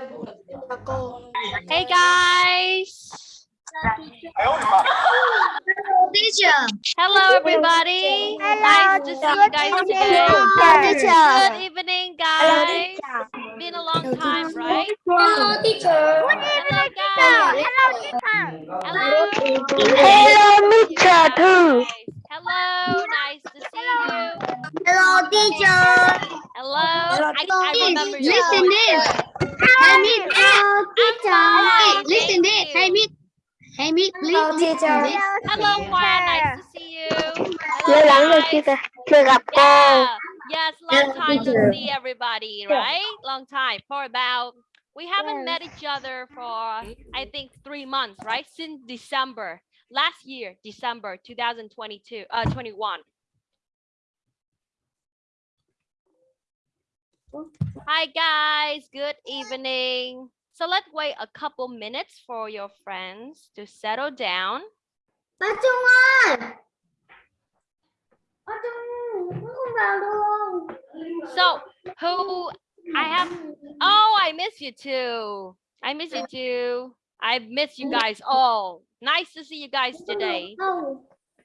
chào cô. Hey guys. Teacher. Hello everybody. Nice to see you guys today. Good evening guys. Been a long time, right? Hello, teacher. Hello guys. Hello. Hello, Mr. Thư. Hello. Nice to see you. Hello, teacher. Hello. I, I remember your Listen voice. This. Hey, Miss. Hello, Listen thank this. Hey, you. Miss. Hey, Miss. Hello, teacher. Hello Khoa. Nice to see you. Lâu lắm rồi Hello chưa guys. chưa gặp cô. Yeah. Yes, long time to see everybody, right? Long time. For about we haven't met each other for I think three months, right? Since December last year, December 2022, uh 21. Hi guys, good evening. So let's wait a couple minutes for your friends to settle down. So who I have oh I miss you too. I miss you too. I miss you guys all. Nice to see you guys today.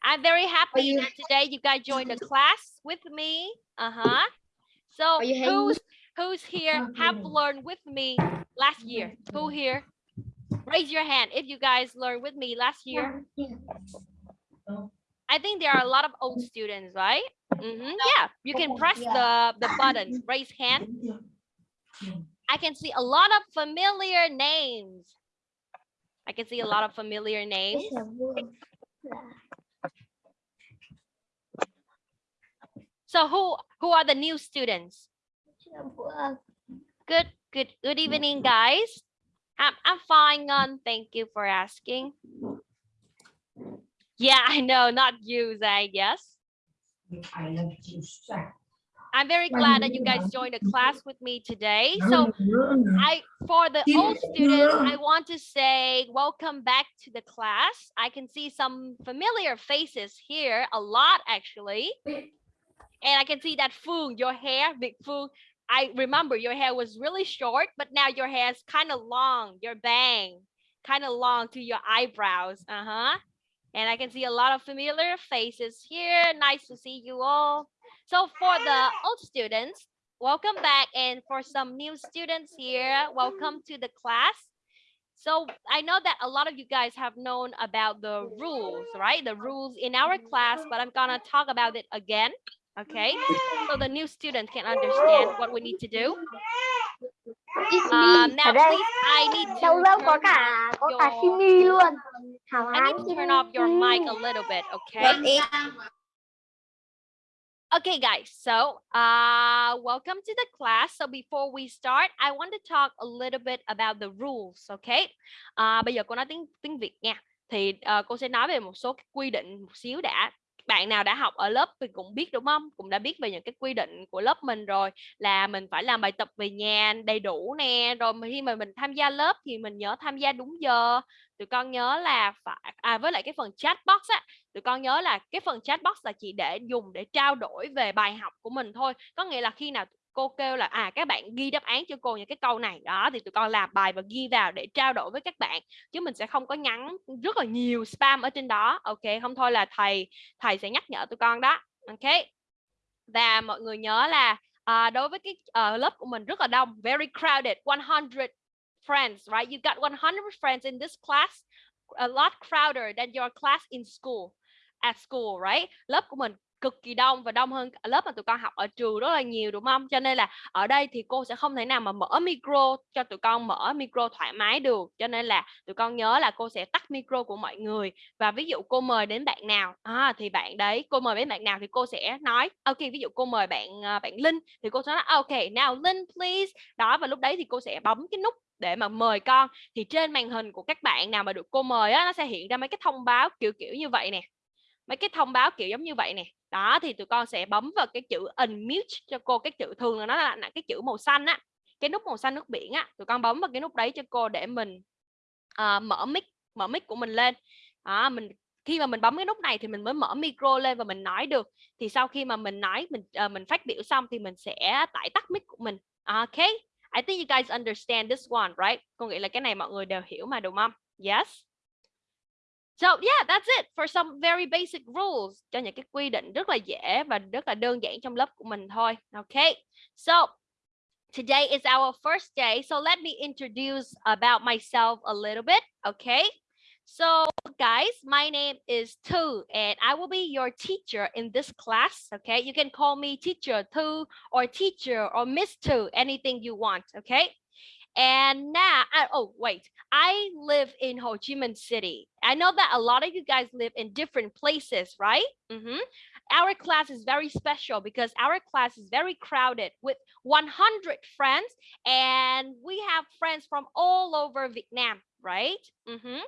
I'm very happy that today you guys joined the class with me. Uh-huh. So Are you hanging- who's who's here have learned with me last year? Who here? Raise your hand if you guys learned with me last year. I think there are a lot of old students, right? Mhm, Yeah, you can press the, the button, raise hand. I can see a lot of familiar names. I can see a lot of familiar names. So who who are the new students? Good, good, good evening, guys. I'm I'm fine. on. thank you for asking. Yeah, I know, not you, Zay. Yes. I'm very glad that you guys joined the class with me today. So I for the old students, I want to say welcome back to the class. I can see some familiar faces here, a lot actually. And I can see that Foong, your hair, big Foong. I remember your hair was really short, but now your hair is kind of long, your bang, kind of long to your eyebrows. Uh-huh. And I can see a lot of familiar faces here. Nice to see you all. So for the old students, welcome back. And for some new students here, welcome to the class. So I know that a lot of you guys have known about the rules, right? The rules in our class, but I'm gonna talk about it again. Okay, so the new students can understand what we need to do. Um, now, please, I need to Đâu đâu có turn off your- Simi luôn. Hảo I need to turn off your mic a little bit, okay? Okay, guys, so uh, welcome to the class. So before we start, I want to talk a little bit about the rules, okay? À, bây giờ cô nói tiếng tiếng Việt nha. Thì ờ, cô sẽ nói về một số cái quy định một xíu đã. Bạn nào đã học ở lớp thì cũng biết, đúng không? Cũng đã biết về những cái quy định của lớp mình rồi, là mình phải làm bài tập về nhà đầy đủ nè. Rồi khi mà mình tham gia lớp thì mình nhớ tham gia đúng giờ. Tụi con nhớ là phải à với lại cái phần chat box á, tụi con nhớ là cái phần chat box là chỉ để dùng để trao đổi về bài học của mình thôi có nghĩa là khi nào cô kêu là à các bạn ghi đáp án cho cô những cái câu này. Đó thì tụi con làm bài và ghi vào để trao đổi với các bạn chứ mình sẽ không có nhắn rất là nhiều spam ở trên đó. Ok không thôi là thầy thầy sẽ nhắc nhở tụi con đó. Ok và mọi người nhớ là à, đối với cái uh, lớp của mình rất là đông very crowded 100 friends right? You got 100 friends in this class a lot crowder than your class in school at school right? Lớp của mình cực kỳ đông và đông hơn lớp mà tụi con học ở trường rất là nhiều đúng không? Cho nên là ở đây thì cô sẽ không thể nào mà mở micro cho tụi con mở micro thoải mái được. Cho nên là tụi con nhớ là cô sẽ tắt micro của mọi người. Và ví dụ cô mời đến bạn nào à, thì bạn đấy cô mời đến bạn nào thì cô sẽ nói ok ví dụ cô mời bạn à, bạn Linh. Thì cô sẽ nói ok now Linh please. Đó và lúc đấy thì cô sẽ bấm cái nút để mà mời con. Thì trên màn hình của các bạn nào mà được cô mời á nó sẽ hiện ra mấy cái thông báo kiểu kiểu như vậy nè mấy cái thông báo kiểu giống như vậy nè đó thì tụi con sẽ bấm vào cái chữ unmute cho cô cái chữ thường là nó là, là cái chữ màu xanh á cái nút màu xanh nước biển á tụi con bấm vào cái nút đấy cho cô để mình uh, mở mic mở mic của mình lên đó, mình khi mà mình bấm cái nút này thì mình mới mở micro lên và mình nói được thì sau khi mà mình nói mình uh, mình phát biểu xong thì mình sẽ tải tắt mic của mình ok I think you guys understand this one, right? Con nghĩ là cái này mọi người đều hiểu mà đúng không? Yes. So yeah, that's it for some very basic rules cho những cái quy định rất là dễ và rất là đơn giản trong lớp của mình thôi. Okay. So today is our first day. So let me introduce about myself a little bit. Okay. So guys, my name is Tu and I will be your teacher in this class. Okay. You can call me teacher Tu or teacher or Miss Tu, anything you want. Okay. And now, I, oh wait, I live in Ho Chi Minh City. I know that a lot of you guys live in different places, right? Mhm. Our class is very special because our class is very crowded with 100 friends, and we have friends from all over Vietnam, right? Mhm.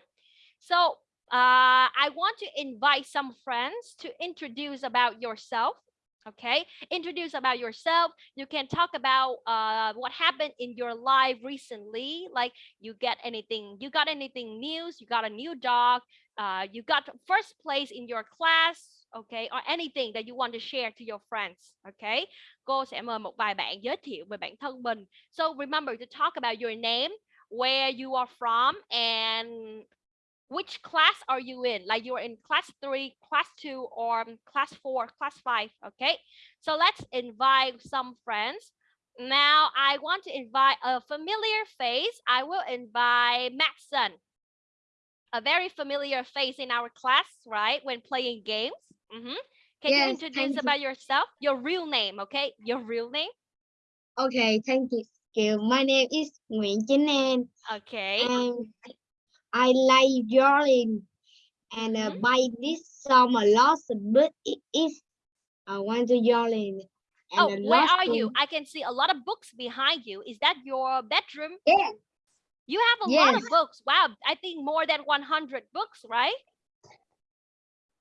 So uh, I want to invite some friends to introduce about yourself okay? Introduce about yourself. You can talk about uh, what happened in your life recently like you get anything you got anything news you got a new dog uh, you got first place in your class okay or anything that you want to share to your friends okay? Cô sẽ mời một vài bạn giới thiệu về bản thân mình. So remember to talk about your name where you are from and which class are you in? Like you're in class three class two or class four class five okay? So let's invite some friends. Now i want to invite a familiar face. I will invite maxson a very familiar face in our class right when playing games. Mm -hmm. can you introduce thank you. about yourself? Your real name okay? Your real name? Okay, thank you. My name is Chính An okay I like drawing and uh, Mhm. by this a lot but it is I want to and oh where are you i can see a lot of books behind you is that your bedroom Yeah, You have a lot of books. Wow, I think more than 100 books, right?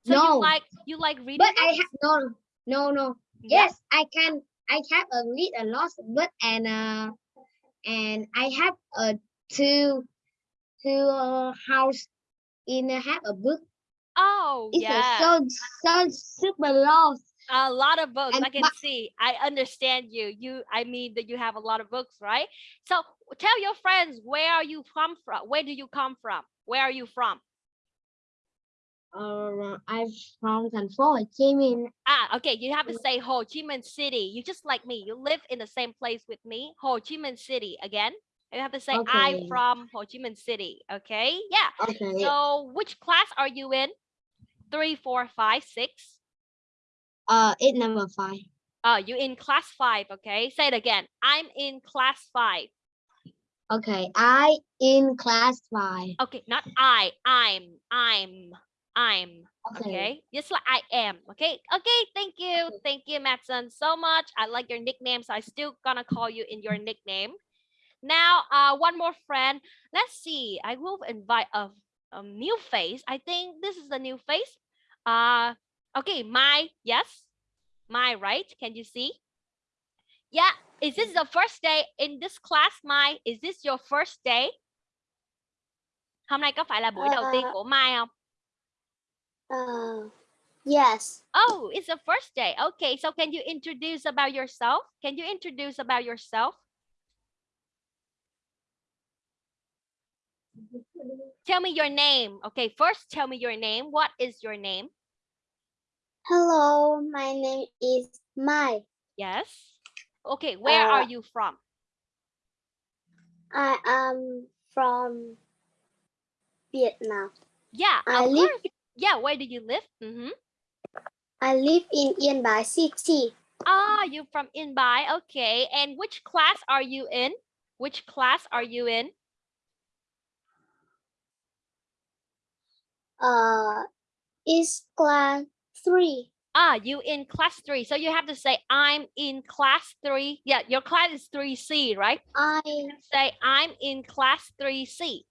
So No. you like you like reading but I have no no no Yeah. yes I can I have a read a lot but and uh and I have a two two uh, house in a have a book Oh, it's yeah. a so so super long a lot of books. and I can see. I understand you. You I mean that you have a lot of books, right? So tell your friends where are you come from? Where do you come from? Where are you from? uh, I'm from Hồ Chí Minh Ah, okay. You have to say Ho Chi Minh City. You just like me. You live in the same place with me. Ho Chi Minh City again. You have to say I'm from Ho Chi Minh City. Okay. Yeah. okay So which class are you in? Three, four, five, six. uh it's number five Uh, you in class five, okay? Say it again. I'm in class five. okay I in class five Okay, not I. I'm. I'm. I'm. okay, Okay. Just like I am. Okay. Okay. Thank you. Thank you, Matson, so much. I like your nickname, so I still gonna call you in your nickname. Now, uh, one more friend. Let's see. I will invite a, a new face. I think this is the new face. Uh, okay. My yes, my right. Can you see? Yeah. Is this the first day in this class? My is this your first day? Hôm nay có phải là buổi đầu tiên của Mai không? Uh, yes. Oh, it's the first day. Okay, so can you introduce about yourself? Can you introduce about yourself? Tell me your name. Okay, first tell me your name. What is your name? Hello, my name is Mai. Yes. Okay, where are Uh, you from? I am from Vietnam. Yeah, I live course. Yeah, where do you live? Mm-hmm. I live in Yên Bái City. Ah, you from In Bai. Okay, and which class are you in? Which class are you in? Uh, is class three. Ah, you in class three. So you have to say I'm in class three. Yeah, your class is 3C, right? I Say I'm in class 3C.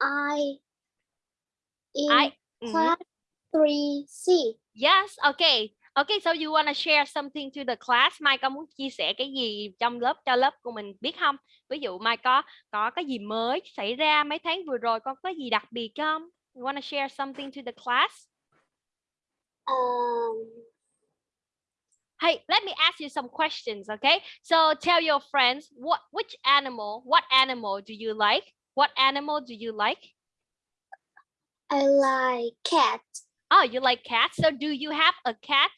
I in I Mhm. class three C. Yes, okay. Okay, so you want to share something to the class? Mai có muốn chia sẻ cái gì trong lớp cho lớp của mình biết không? Ví dụ Mai có có cái gì mới xảy ra mấy tháng vừa rồi con có gì đặc biệt không? You want to share something to the class? Um, Hey, let me ask you some questions, okay? So tell your friends what which animal, what animal do you like? What animal do you like? I like cat. Oh, you like cats. So do you have a cat?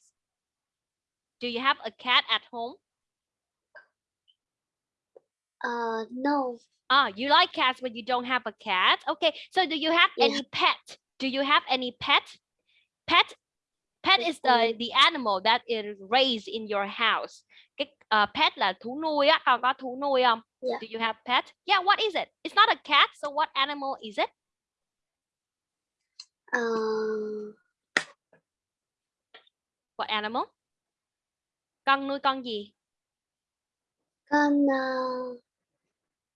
Do you have a cat at home? Uh, no. Ah, you like cats but you don't have a cat. Okay. So do you have Yeah. any pet? Do you have any pet? Pet pet is the the animal that is raised in your house. Cái uh, pet là thú nuôi á, con có thú nuôi không? Yeah. Do you have pet? Yeah, what is it? It's not a cat, so what animal is it? Uh, What animal? Con nuôi con gì? con uh,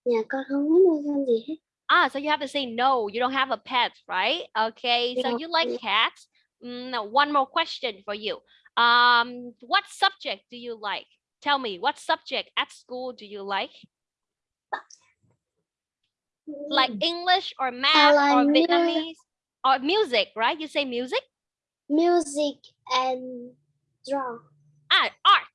nhà con không có nuôi con gì hết. Ah, so you have to say no, you don't have a pet, right? Okay, so you like cats. Mm, now one more question for you. Um, what subject do you like? Tell me, what subject at school do you like? Like English or math like or Vietnamese or music, right? You say music? music and draw. À,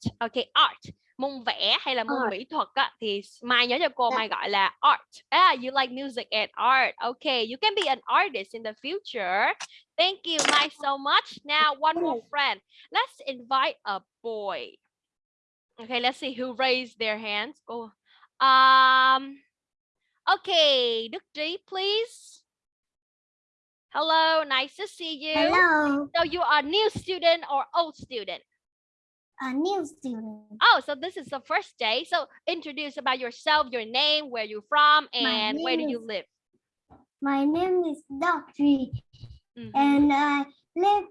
art. Okay, art. Môn vẽ hay là môn Art. mỹ thuật á, thì Mai nhớ cho cô Dạ. Mai gọi là art. Ah, you like music and art. Okay, you can be an artist in the future. Thank you, Mai, so much. Now, one more friend. Let's invite a boy. Okay, let's see who raised their hands. Go. Um. Okay, Đức Trí, please. Hello, nice to see you. Hello, So you are new student or old student? A new student. Oh, so this is the first day. So introduce about yourself, your name, where you're from, and where do you is- live? My name is Doctrine, Mhm. and I live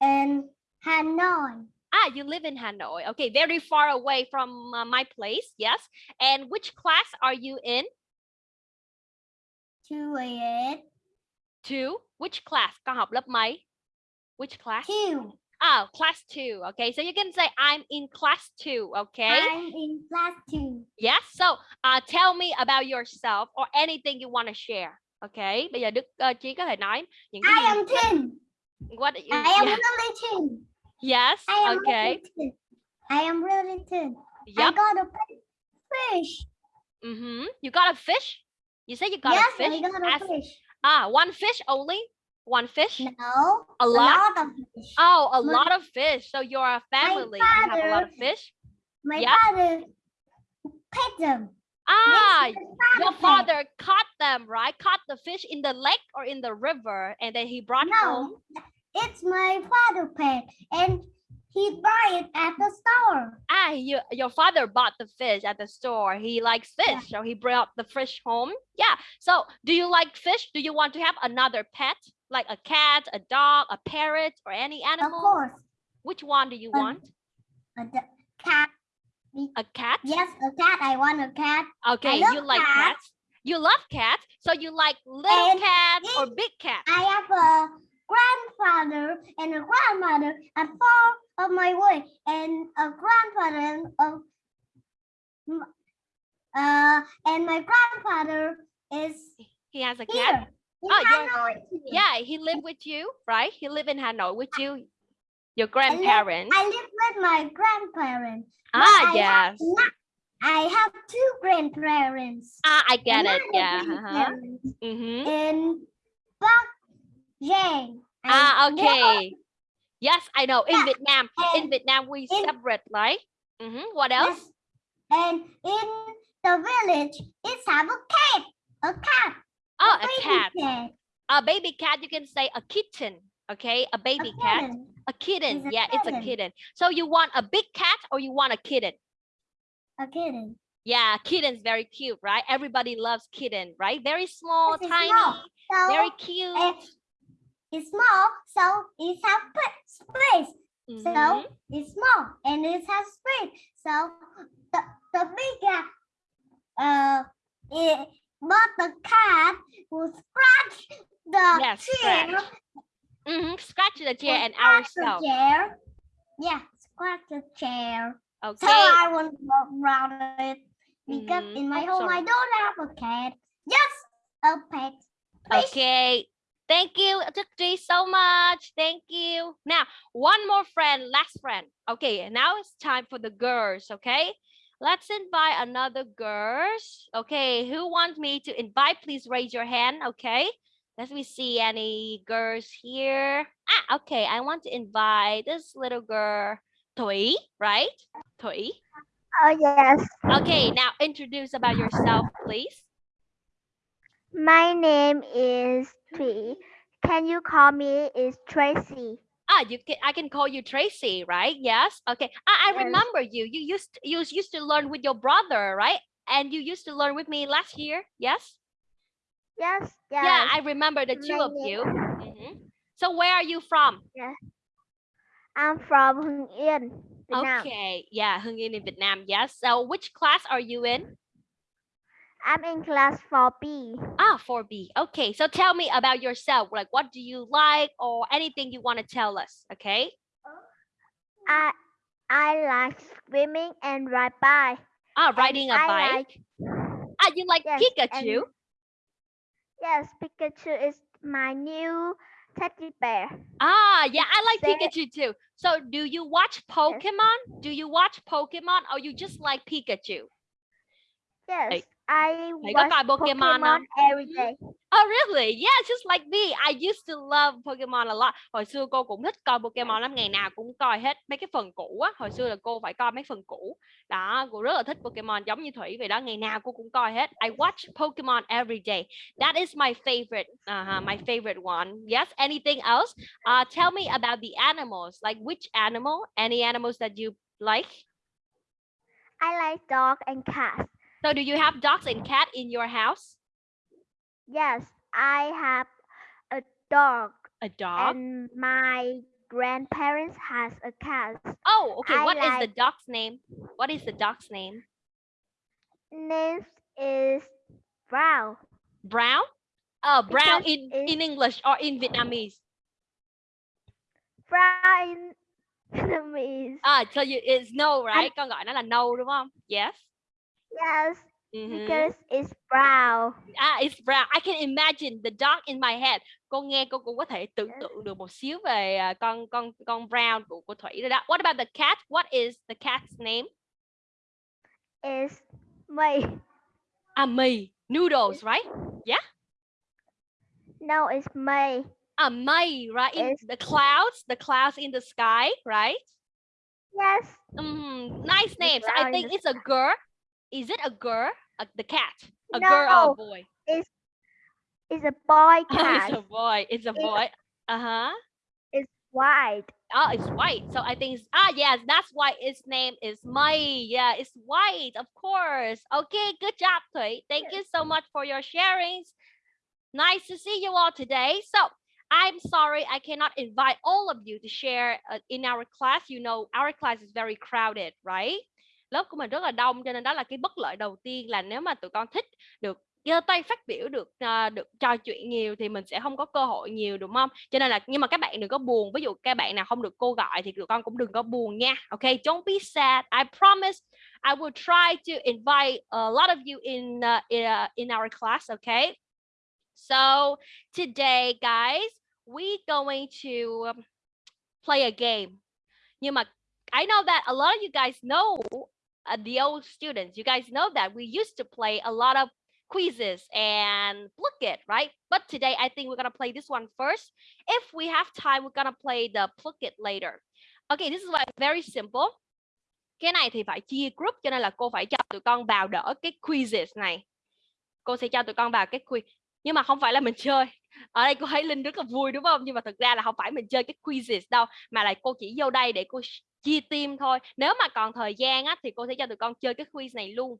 in Hanoi. Ah, you live in Hanoi. Okay, very far away from uh, my place. Yes. And which class are you in? Two eight. Two. Which class? Con học lớp mấy? Which class? two. Oh, class two. Okay, so you can say I'm in class two. Okay. I'm in class two. Yes. So, uh, tell me about yourself or anything you want to share. Okay. Bây giờ Đức uh, Chí có thể nói những cái I am ten. what you, I am yeah. really ten. Yes. I am Okay. really. I am really. I Yep. got a fish. Mm-hmm. You got a fish? You said you got yes, a fish? I got a As- fish. Ah, one fish only? One fish? No, A lot? of fish. Oh, a My- lot of fish. So you're a family. You have a lot of fish? My yeah. father pet them. Ah, my your father caught them, right? Caught the fish in the lake or in the river and then he brought home. No, it's my father pet, and he bought it at the store. Ah, you, your father bought the fish at the store. He likes fish, Yeah. so he brought the fish home. Yeah. So, do you like fish? Do you want to have another pet, like a cat, a dog, a parrot, or any animal? Of course, Which one do you Um, want? A cat. A cat? Yes, a cat. I want a cat. Okay, you like cats. cats. You love cats, so you like little And cats or big cats? I have a grandfather and a grandmother at far of my way, and a grandfather and a, m- uh, and my grandfather is He has a cat. here. Oh. Yeah, he lived with you, right? He lived in Hanoi with you, your I live- grandparents. I live with my grandparents. ah, I have yes. not- I have two grandparents. Ah, I get it. Yeah. Uh-huh. grandparents Mm-hmm. In Bắc Giang. Ah, never- okay. Yes, I know. In Yeah, Vietnam, in Vietnam, we in- separate, right? Mm-hmm. What else? Yes. And in the village, it's have a cat. A cat. Oh, a baby cat. cat. A baby cat. You can say a kitten. Okay, a A baby cat. kitten. A kitten. It's a yeah, it's a kitten. kitten. So you want a big cat or you want a kitten? A kitten. Yeah, kitten's very cute, right? Everybody loves kitten, right? Very small, it's tiny, small. So very cute. uh, it's small, so it has pa- space. Mhm. So it's small and it has space. So the the big cat, uh, it, but the cat will scratch the Yes, chair. scratch. Mhm, Scratch the chair and scratch the ourselves. chair. Yeah, scratch the chair. Okay. So I want to walk around it because Mhm, in my oh, home I don't have a cat, just a pet. Fish. Okay. Thank you, Tukri, so much. Thank you. Now, one more friend, last friend. Okay, now it's time for the girls, okay? Let's invite another girls. Okay, who wants me to invite? Please raise your hand, okay? Let me see any girls here. Ah, okay, I want to invite this little girl, Thủy, right? Thủy. Oh yes. Okay, now introduce about yourself, please. My name is Tree. Can you call me is Tracy? Ah, you can I can call you Tracy, right? Yes. Okay. I, I remember you. You used you used to learn with your brother, right? And you used to learn with me last year. Yes. Yes. Yes. Yeah, I remember the two of you. Mhm. So where are you from? I'm from Hưng Yên, Việt Nam. Okay. Yeah, Hưng Yên in Vietnam. Yes. So which class are you in? I'm in class 4B. Ah, 4B. Okay. So tell me about yourself. Like what do you like or anything you want to tell us? Okay. I I like swimming and ride bike. Ah, riding a I bike. like- ah, you like Yes, Pikachu? and- Yes, Pikachu is my new teddy bear. Ah, yeah, I like Pikachu too. So do you watch Pokemon? Do you watch Pokemon or you just like Pikachu? Yes, I watch Pokemon Pokemon every day. Oh really? Yeah, just like me. I used to love Pokemon a lot. Hồi xưa cô cũng thích coi Pokemon lắm, ngày nào cũng coi hết mấy cái phần cũ á. Hồi xưa là cô phải coi mấy phần cũ. Đó, cô rất là thích Pokemon giống như Thủy vậy đó, ngày nào cô cũng coi hết. I watch Pokemon every day. That is my favorite, uh, my favorite one. Yes, anything else? Uh, tell me about the animals. Like which animal? Any animals that you like? I like dog and cats. So do you have dogs and cat in your house? Yes, I have a dog A dog? and my grandparents has a cat. oh, okay. I What is the dog's name? What is the dog's name? Name is Brown. Brown? Uh, brown Because in, in English or in Vietnamese? Brown in Vietnamese. Ah, so you, it's no, right? Con gọi nó là nâu đúng không? Yes. Yes, Mhm. because it's brown. Ah, it's brown. I can imagine the dog in my head. Cô nghe cô cũng có thể tưởng tượng được một xíu về à, con con con brown của của Thủy rồi đó. What about the cat? What is the cat's name? It's me. Ah, mì. Noodles, right? No, it's me. Ah, mây, right? In the clouds, the clouds in the sky, right? Yes, Mm, nice names. I brown in think it's a girl. Is it a girl? Uh, the cat. A girl or a No. boy? it's a boy Oh, cat. it's a boy. It's a boy. Uh-huh. It's white. Oh, it's white. So I think it's, ah yes, that's why its name is Mai. Yeah, it's white, of course. Okay, good job, Thủy. Thank you so much for your sharings. Nice to see you all today. So I'm sorry I cannot invite all of you to share uh, in our class. You know, our class is very crowded, right? Lớp của mình rất là đông cho nên đó là cái bất lợi đầu tiên là nếu mà tụi con thích được giơ tay phát biểu được uh, được trò chuyện nhiều thì mình sẽ không có cơ hội nhiều đúng không? Cho nên là nhưng mà các bạn đừng có buồn. Ví dụ các bạn nào không được cô gọi thì tụi con cũng đừng có buồn nha. Okay, don't be sad. I promise I will try to invite a lot of you in uh, in, uh, in our class, okay? So today guys, we going to um, play a game. Nhưng mà I know that a lot of you guys know uh, the old students. You guys know that we used to play a lot of quizzes and look it, right? But today I think we're gonna play this one first. If we have time, we're gonna play the pluck it later. Okay, this is like very simple. Cái này thì phải chia group cho nên là cô phải cho tụi con vào đỡ cái quizzes này. Cô sẽ cho tụi con vào cái quiz. Nhưng mà không phải là mình chơi. Ở đây cô thấy Linh rất là vui đúng không? Nhưng mà thực ra là không phải mình chơi cái quizzes đâu, mà là cô chỉ vô đây để cô chia team thôi. Nếu mà còn thời gian á thì cô sẽ cho tụi con chơi cái quiz này luôn.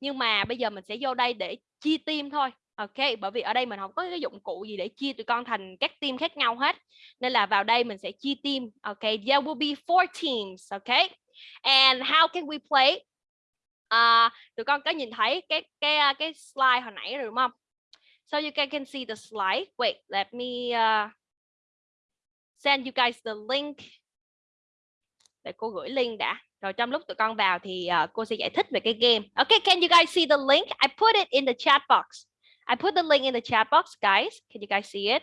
Nhưng mà bây giờ mình sẽ vô đây để chia team thôi ok? Bởi vì ở đây mình không có cái dụng cụ gì để chia tụi con thành các team khác nhau hết. Nên là vào đây mình sẽ chia team ok? There will be four teams ok? And how can we play? À, tụi con có nhìn thấy cái cái à, cái slide hồi nãy rồi đúng không? So you can, can see the slide. Wait let me uh, send you guys the link để cô gửi link đã rồi trong lúc tụi con vào thì uh, cô sẽ giải thích về cái game okay can you guys see the link I put it in the chat box I put the link in the chat box guys can you guys see it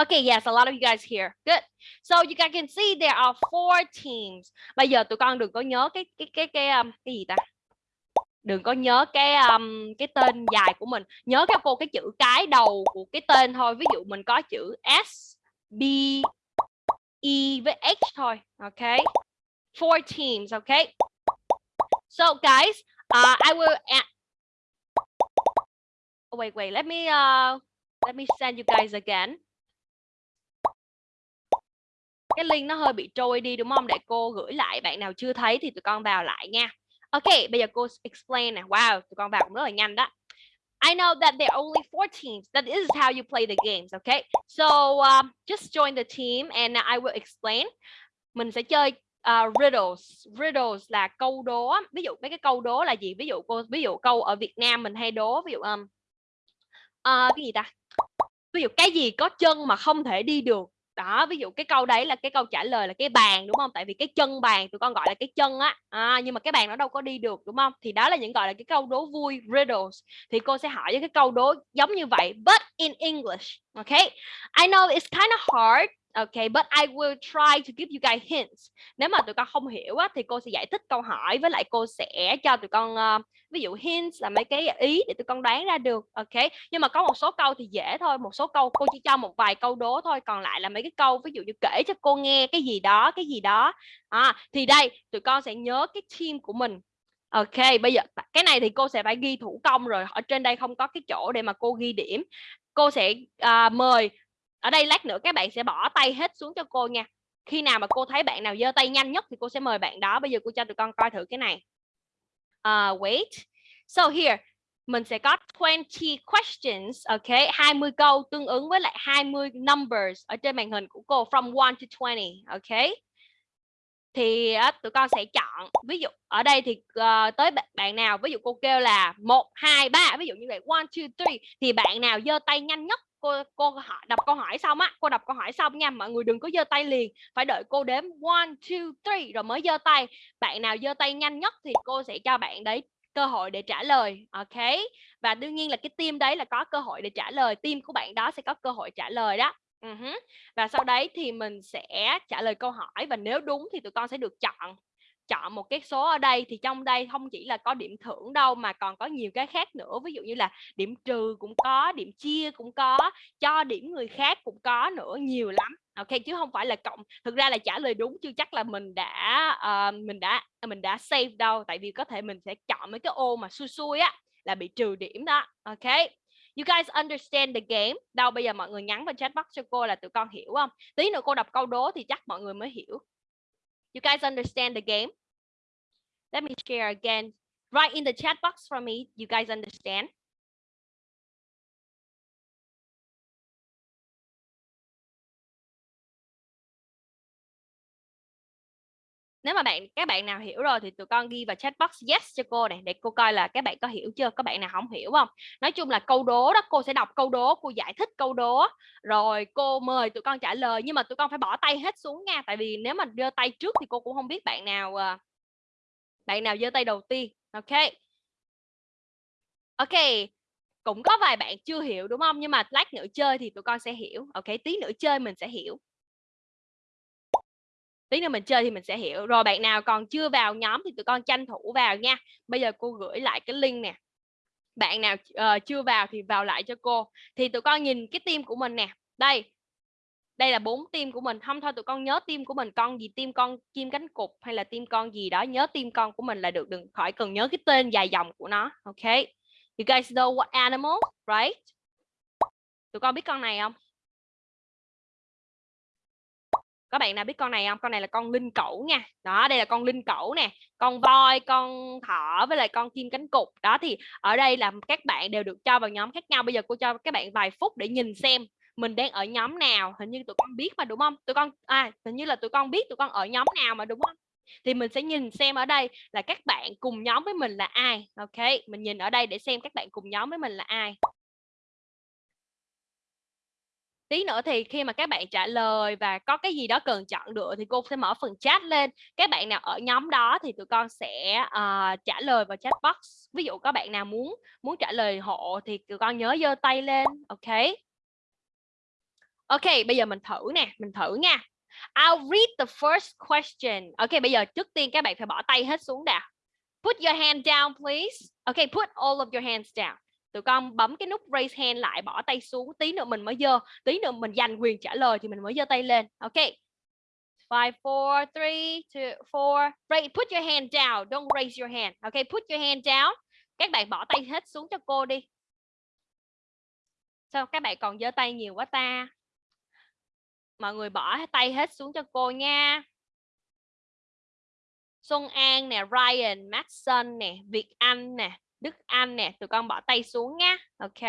Okay, yes, a lot of you guys here. Good. So you guys can see there are four teams. Bây giờ tụi con đừng có nhớ cái cái cái cái um, cái gì ta? Đừng có nhớ cái um, cái tên dài của mình. Nhớ các cô cái chữ cái đầu của cái tên thôi. Ví dụ mình có chữ S B E với H thôi. Okay. Four teams, okay? So guys, uh, I will add... oh, wait, wait. Let me uh, let me send you guys again cái link nó hơi bị trôi đi đúng không để cô gửi lại bạn nào chưa thấy thì tụi con vào lại nha ok bây giờ cô explain nè wow tụi con vào cũng rất là nhanh đó I know that there are only four teams. That is how you play the games, okay? So um, just join the team and I will explain. Mình sẽ chơi uh, riddles. Riddles là câu đố. Ví dụ mấy cái câu đố là gì? Ví dụ cô ví dụ câu ở Việt Nam mình hay đố ví dụ um, uh, cái gì ta? Ví dụ cái gì có chân mà không thể đi được đó ví dụ cái câu đấy là cái câu trả lời là cái bàn đúng không? Tại vì cái chân bàn tụi con gọi là cái chân á. À, nhưng mà cái bàn nó đâu có đi được đúng không? Thì đó là những gọi là cái câu đố vui riddles. Thì cô sẽ hỏi với cái câu đố giống như vậy but in English okay? I know it's kind of hard Okay, but I will try to give you guys hints. Nếu mà tụi con không hiểu á, thì cô sẽ giải thích câu hỏi với lại cô sẽ cho tụi con uh, ví dụ hints là mấy cái ý để tụi con đoán ra được. Okay, Nhưng mà có một số câu thì dễ thôi, một số câu cô chỉ cho một vài câu đố thôi, còn lại là mấy cái câu ví dụ như kể cho cô nghe cái gì đó, cái gì đó. À, thì đây tụi con sẽ nhớ cái team của mình Ok, bây giờ cái này thì cô sẽ phải ghi thủ công rồi. Ở trên đây không có cái chỗ để mà cô ghi điểm. Cô sẽ uh, mời ở đây lát nữa các bạn sẽ bỏ tay hết xuống cho cô nha. Khi nào mà cô thấy bạn nào giơ tay nhanh nhất thì cô sẽ mời bạn đó. Bây giờ cô cho tụi con coi thử cái này. Uh, wait. So here mình sẽ có 20 questions ok? 20 câu tương ứng với lại 20 numbers ở trên màn hình của cô from 1 to 20 ok? Thì uh, tụi con sẽ chọn ví dụ ở đây thì uh, tới bạn nào? Ví dụ cô kêu là một hai ba ví dụ như vậy one two three. Thì bạn nào giơ tay nhanh nhất cô cô hỏi, đọc câu hỏi xong á, cô đọc câu hỏi xong nha, mọi người đừng có giơ tay liền, phải đợi cô đếm. One, two, three, rồi mới giơ tay. Bạn nào giơ tay nhanh nhất thì cô sẽ cho bạn đấy cơ hội để trả lời, ok? Và đương nhiên là cái team đấy là có cơ hội để trả lời, team của bạn đó sẽ có cơ hội trả lời đó. Uh -huh. và sau đấy thì mình sẽ trả lời câu hỏi và nếu đúng thì tụi con sẽ được chọn chọn một cái số ở đây thì trong đây không chỉ là có điểm thưởng đâu mà còn có nhiều cái khác nữa ví dụ như là điểm trừ cũng có điểm chia cũng có cho điểm người khác cũng có nữa nhiều lắm ok chứ không phải là cộng thực ra là trả lời đúng chưa chắc là mình đã uh, mình đã mình đã save đâu tại vì có thể mình sẽ chọn mấy cái ô mà xui xui á là bị trừ điểm đó ok You guys understand the game? Đâu bây giờ mọi người nhắn vào chat box cho cô là tụi con hiểu không? Tí nữa cô đọc câu đố thì chắc mọi người mới hiểu. You guys understand the game? Let me share again. Write in the chat box for me. You guys understand? Nếu mà bạn các bạn nào hiểu rồi thì tụi con ghi vào chat box yes cho cô này để cô coi là các bạn có hiểu chưa, các bạn nào không hiểu không? Nói chung là câu đố đó cô sẽ đọc câu đố, cô giải thích câu đố rồi cô mời tụi con trả lời nhưng mà tụi con phải bỏ tay hết xuống nha, tại vì nếu mà đưa tay trước thì cô cũng không biết bạn nào à, bạn nào giơ tay đầu tiên ok. Ok cũng có vài bạn chưa hiểu đúng không? Nhưng mà lát nữa chơi thì tụi con sẽ hiểu. Ok tí nữa chơi mình sẽ hiểu. Tí nữa mình chơi thì mình sẽ hiểu. Rồi bạn nào còn chưa vào nhóm thì tụi con tranh thủ vào nha. Bây giờ cô gửi lại cái link nè. Bạn nào uh, chưa vào thì vào lại cho cô. Thì tụi con nhìn cái team của mình nè. Đây đây là bốn tim của mình. Không thôi tụi con nhớ tim của mình, con gì tim con chim cánh cụt hay là tim con gì đó, nhớ tim con của mình là được, đừng khỏi cần nhớ cái tên dài dòng của nó, ok? You guys know what animal, right? Tụi con biết con này không? Các bạn nào biết con này không? Con này là con linh cẩu nha. Đó, đây là con linh cẩu nè, con voi, con thỏ với lại con chim cánh cụt. Đó thì ở đây là các bạn đều được cho vào nhóm khác nhau. Bây giờ cô cho các bạn vài phút để nhìn xem mình đang ở nhóm nào hình như tụi con biết mà đúng không? Tụi con à hình như là tụi con biết tụi con ở nhóm nào mà đúng không? Thì mình sẽ nhìn xem ở đây là các bạn cùng nhóm với mình là ai? Ok mình nhìn ở đây để xem các bạn cùng nhóm với mình là ai. Tí nữa thì khi mà các bạn trả lời và có cái gì đó cần chọn được thì cô sẽ mở phần chat lên. Các bạn nào ở nhóm đó thì tụi con sẽ uh, trả lời vào chat box. Ví dụ có bạn nào muốn muốn trả lời hộ thì tụi con nhớ giơ tay lên. Ok. Ok, bây giờ mình thử nè, mình thử nha. I'll read the first question. Ok, bây giờ trước tiên các bạn phải bỏ tay hết xuống đã. Put your hand down, please. Ok, put all of your hands down. Tụi con bấm cái nút raise hand lại, bỏ tay xuống. Tí nữa mình mới dơ. Tí nữa mình giành quyền trả lời thì mình mới dơ tay lên. Ok. Five, four, three, two, four. Right, put your hand down. Don't raise your hand. Ok, put your hand down. Các bạn bỏ tay hết xuống cho cô đi. Sao các bạn còn giơ tay nhiều quá ta? Mọi người bỏ tay hết xuống cho cô nha. Xuân An nè, Ryan, Maxson nè, Việt Anh nè, Đức Anh nè, tụi con bỏ tay xuống nha. Ok.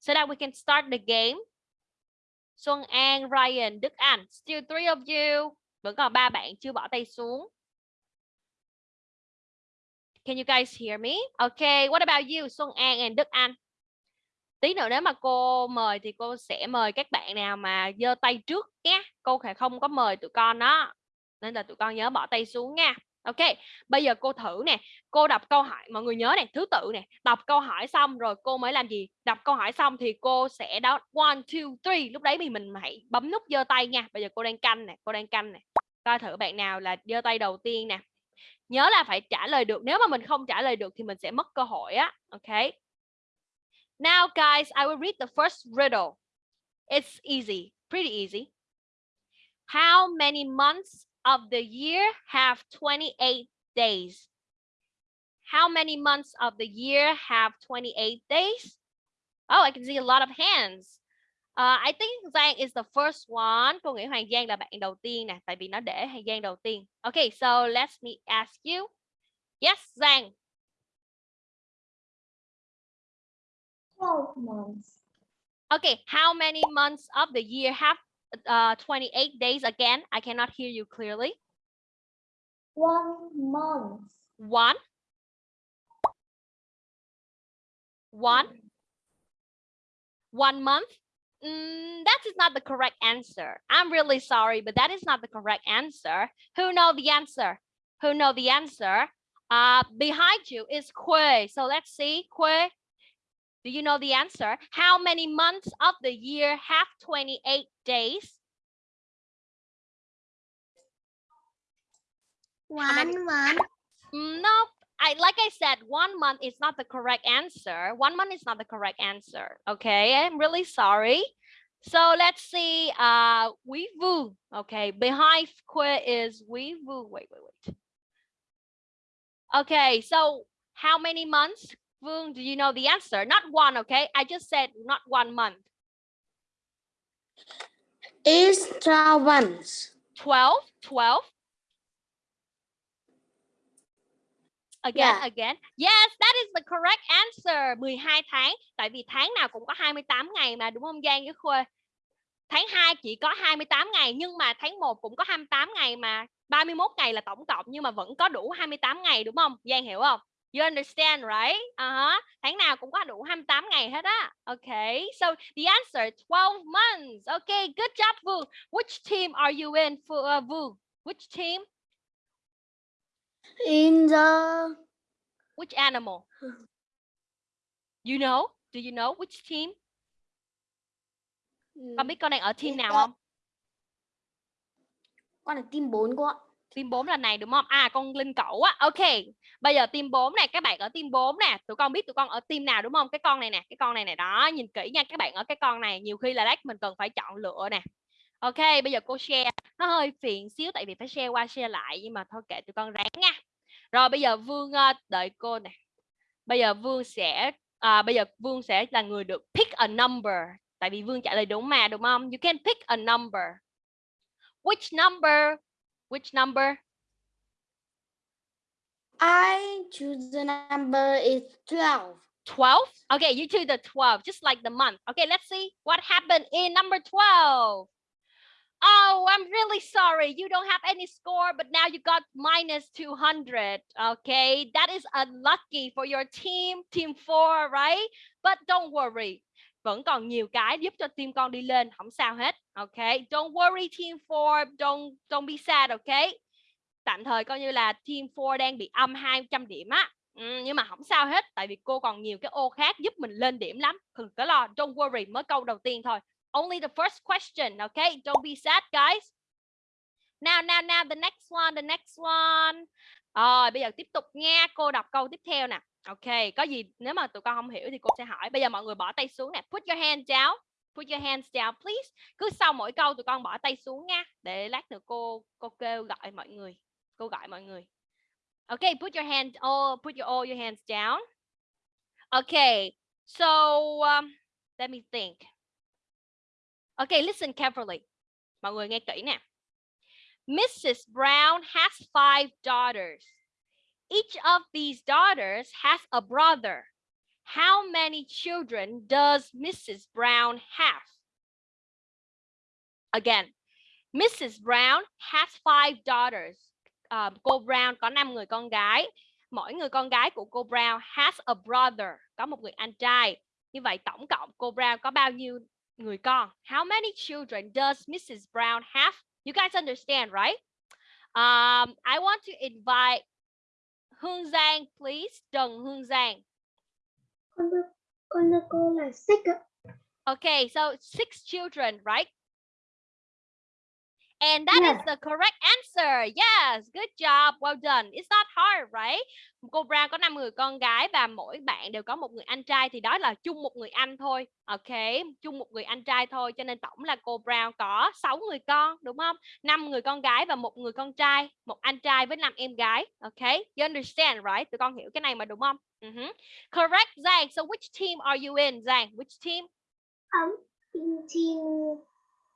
So that we can start the game. Xuân An, Ryan, Đức Anh. Still three of you. Vẫn còn ba bạn chưa bỏ tay xuống. Can you guys hear me? Okay, what about you, Xuân An and Đức Anh? Tí nữa nếu mà cô mời thì cô sẽ mời các bạn nào mà giơ tay trước nhé. Cô sẽ không có mời tụi con đó. Nên là tụi con nhớ bỏ tay xuống nha. Ok, bây giờ cô thử nè, cô đọc câu hỏi, mọi người nhớ nè, thứ tự nè, đọc câu hỏi xong rồi cô mới làm gì? Đọc câu hỏi xong thì cô sẽ đọc one, two, three, lúc đấy thì mình hãy bấm nút giơ tay nha. Bây giờ cô đang canh nè, cô đang canh nè. Coi thử bạn nào là giơ tay đầu tiên nè. Nhớ là phải trả lời được, nếu mà mình không trả lời được thì mình sẽ mất cơ hội á. Ok. Now guys, I will read the first riddle. It's easy, pretty easy. How many months of the year have 28 days? How many months of the year have 28 days? Oh, I can see a lot of hands. Uh, I think Giang is the first one. Cô nghĩ Hoàng Giang là bạn đầu tiên nè, tại vì nó để Hoàng Giang đầu tiên. Okay, so let me ask you. Yes, Giang. 12 months. Okay, how many months of the year have uh, 28 days again? I cannot hear you clearly. One month. One. One. One month. Mm, that is not the correct answer. I'm really sorry, but that is not the correct answer. Who know the answer? Who know the answer? Uh, behind you is Kue. So let's see, Kue. Do you know the answer? How many months of the year have 28 days? One month. No, I like I said, one month is not the correct answer. One month is not the correct answer. Okay, I'm really sorry. So let's see. Uh, we vu. Okay, behind Kue is we vu. Wait, wait, wait. Okay, so how many months? Vương, do you know the answer? Not one, okay? I just said not one month. Is 12 months. 12, 12. Again, Yeah. again. Yes, that is the correct answer. 12 tháng. Tại vì tháng nào cũng có 28 ngày mà đúng không Giang với Khuê? Tháng 2 chỉ có 28 ngày nhưng mà tháng 1 cũng có 28 ngày mà 31 ngày là tổng cộng nhưng mà vẫn có đủ 28 ngày đúng không? Giang hiểu không? You understand, right? Uh-huh. Tháng nào cũng có đủ 28 ngày hết á. Okay. So the answer 12 months. Okay, good job Vu. Which team are you in for uh, Vu? Which team? In the Which animal? You know? Do you know which team? Con biết con đang ở team nào không? con là team 4 cô ạ. Team 4 là này đúng không? À con Linh Cẩu á. Ok. Bây giờ team 4 này các bạn ở team 4 nè, tụi con biết tụi con ở team nào đúng không? Cái con này nè, cái con này nè đó, nhìn kỹ nha các bạn ở cái con này, nhiều khi là lát mình cần phải chọn lựa nè. Ok, bây giờ cô share nó hơi phiền xíu tại vì phải share qua share lại nhưng mà thôi kệ tụi con ráng nha. Rồi bây giờ Vương ờ, đợi cô nè. Bây giờ Vương sẽ à, bây giờ Vương sẽ là người được pick a number tại vì Vương trả lời đúng mà đúng không? You can pick a number. Which number? Which number? I choose the number is 12. 12 okay, you choose the 12 just like the month. Okay, let's see what happened in number 12 oh i'm really sorry. You don't have any score, but now you got minus 200 okay, that is unlucky for your team team 4 right? But don't worry, vẫn còn nhiều cái giúp cho team con đi lên, không sao hết. Okay, don't worry team 4 don't don't be sad, okay? Tạm thời coi như là team 4 đang bị âm 200 điểm á Ừ, nhưng mà không sao hết tại vì cô còn nhiều cái ô khác giúp mình lên điểm lắm đừng có lo don't worry mới câu đầu tiên thôi Only the first question, okay? Don't be sad, guys. Now, now, now, the next one, the next one. Rồi, bây giờ tiếp tục nha. Cô đọc câu tiếp theo nè. Ok, có gì nếu mà tụi con không hiểu thì cô sẽ hỏi. Bây giờ mọi người bỏ tay xuống nè. Put your hand down. Put your hands down, please. Cứ sau mỗi câu tụi con bỏ tay xuống nha. Để lát nữa cô cô kêu gọi mọi người. Cô gọi mọi người. Okay, put your hand all put your all your hands down. Okay, so um, let me think. Okay, listen carefully. Mọi người nghe kỹ nè. Mrs. Brown has five daughters. Each of these daughters has a brother. How many children does Mrs. Brown have? Again, Mrs. Brown has five daughters. À, cô Brown có 5 người con gái. Mỗi người con gái của cô Brown has a brother, có một người anh trai. Như vậy tổng cộng cô Brown có bao nhiêu người con? How many children does Mrs. Brown have? You guys understand, right? Um, I want to invite Hương Giang, please. Trần Hương Giang. con đưa con đưa cô là six. Okay, so six children, right? And that is Yes. the correct answer. Yes, good job. Well done. It's not hard, right? Cô Brown có 5 người con gái và mỗi bạn đều có một người anh trai thì đó là chung một người anh thôi. Ok, chung một người anh trai thôi cho nên tổng là cô Brown có 6 người con, đúng không? 5 người con gái và một người con trai, một anh trai với 5 em gái. Ok, you understand, right? Tụi con hiểu cái này mà đúng không? Uh-huh. Correct, Giang. So which team are you in, Giang? Which team? Um, in team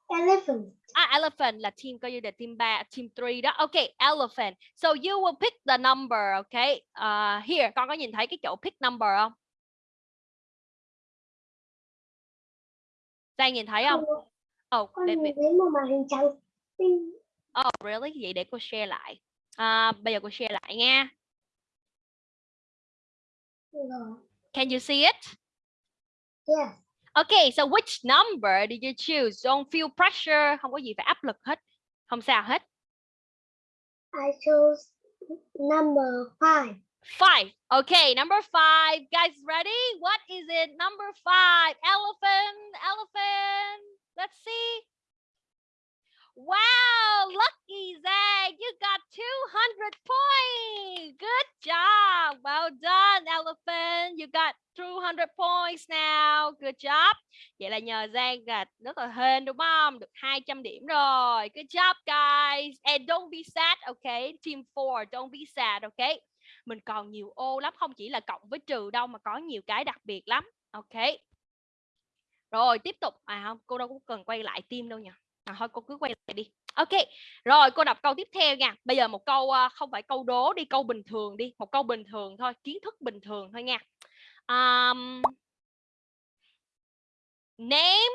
elephant. Ah, elephant là team coi như là team 3, team 3 đó. Okay, elephant. So you will pick the number, okay? Uh, here, con có nhìn thấy cái chỗ pick number không? Giang nhìn thấy không? Oh, Con nhìn thấy một màn hình trắng oh, really? Vậy để cô share lại. À, bây giờ cô share lại nha. Can you see it? Yes. Okay, so which number did you choose? Don't feel pressure, không có gì phải áp lực hết. Không sao hết. I chose number five. Five. Okay, number five. Guys, ready? What is it? Number five. Elephant. Elephant. Let's see. Wow, lucky Zag. You got 200 points. Good job. Well done, Elephant. You got 200 points now. Good job. Vậy là nhờ Giang là rất là hên đúng không? Được 200 điểm rồi. Good job, guys. And don't be sad, okay? Team 4, don't be sad, okay? mình còn nhiều ô lắm không chỉ là cộng với trừ đâu mà có nhiều cái đặc biệt lắm Okay. rồi tiếp tục à không cô đâu có cần quay lại team đâu nhỉ? À, thôi cô cứ quay lại đi. Ok rồi cô đọc câu tiếp theo nha. Bây giờ một câu ờ, không phải câu đố đi câu bình thường đi. Một câu bình thường thôi kiến thức bình thường thôi nha. Um, name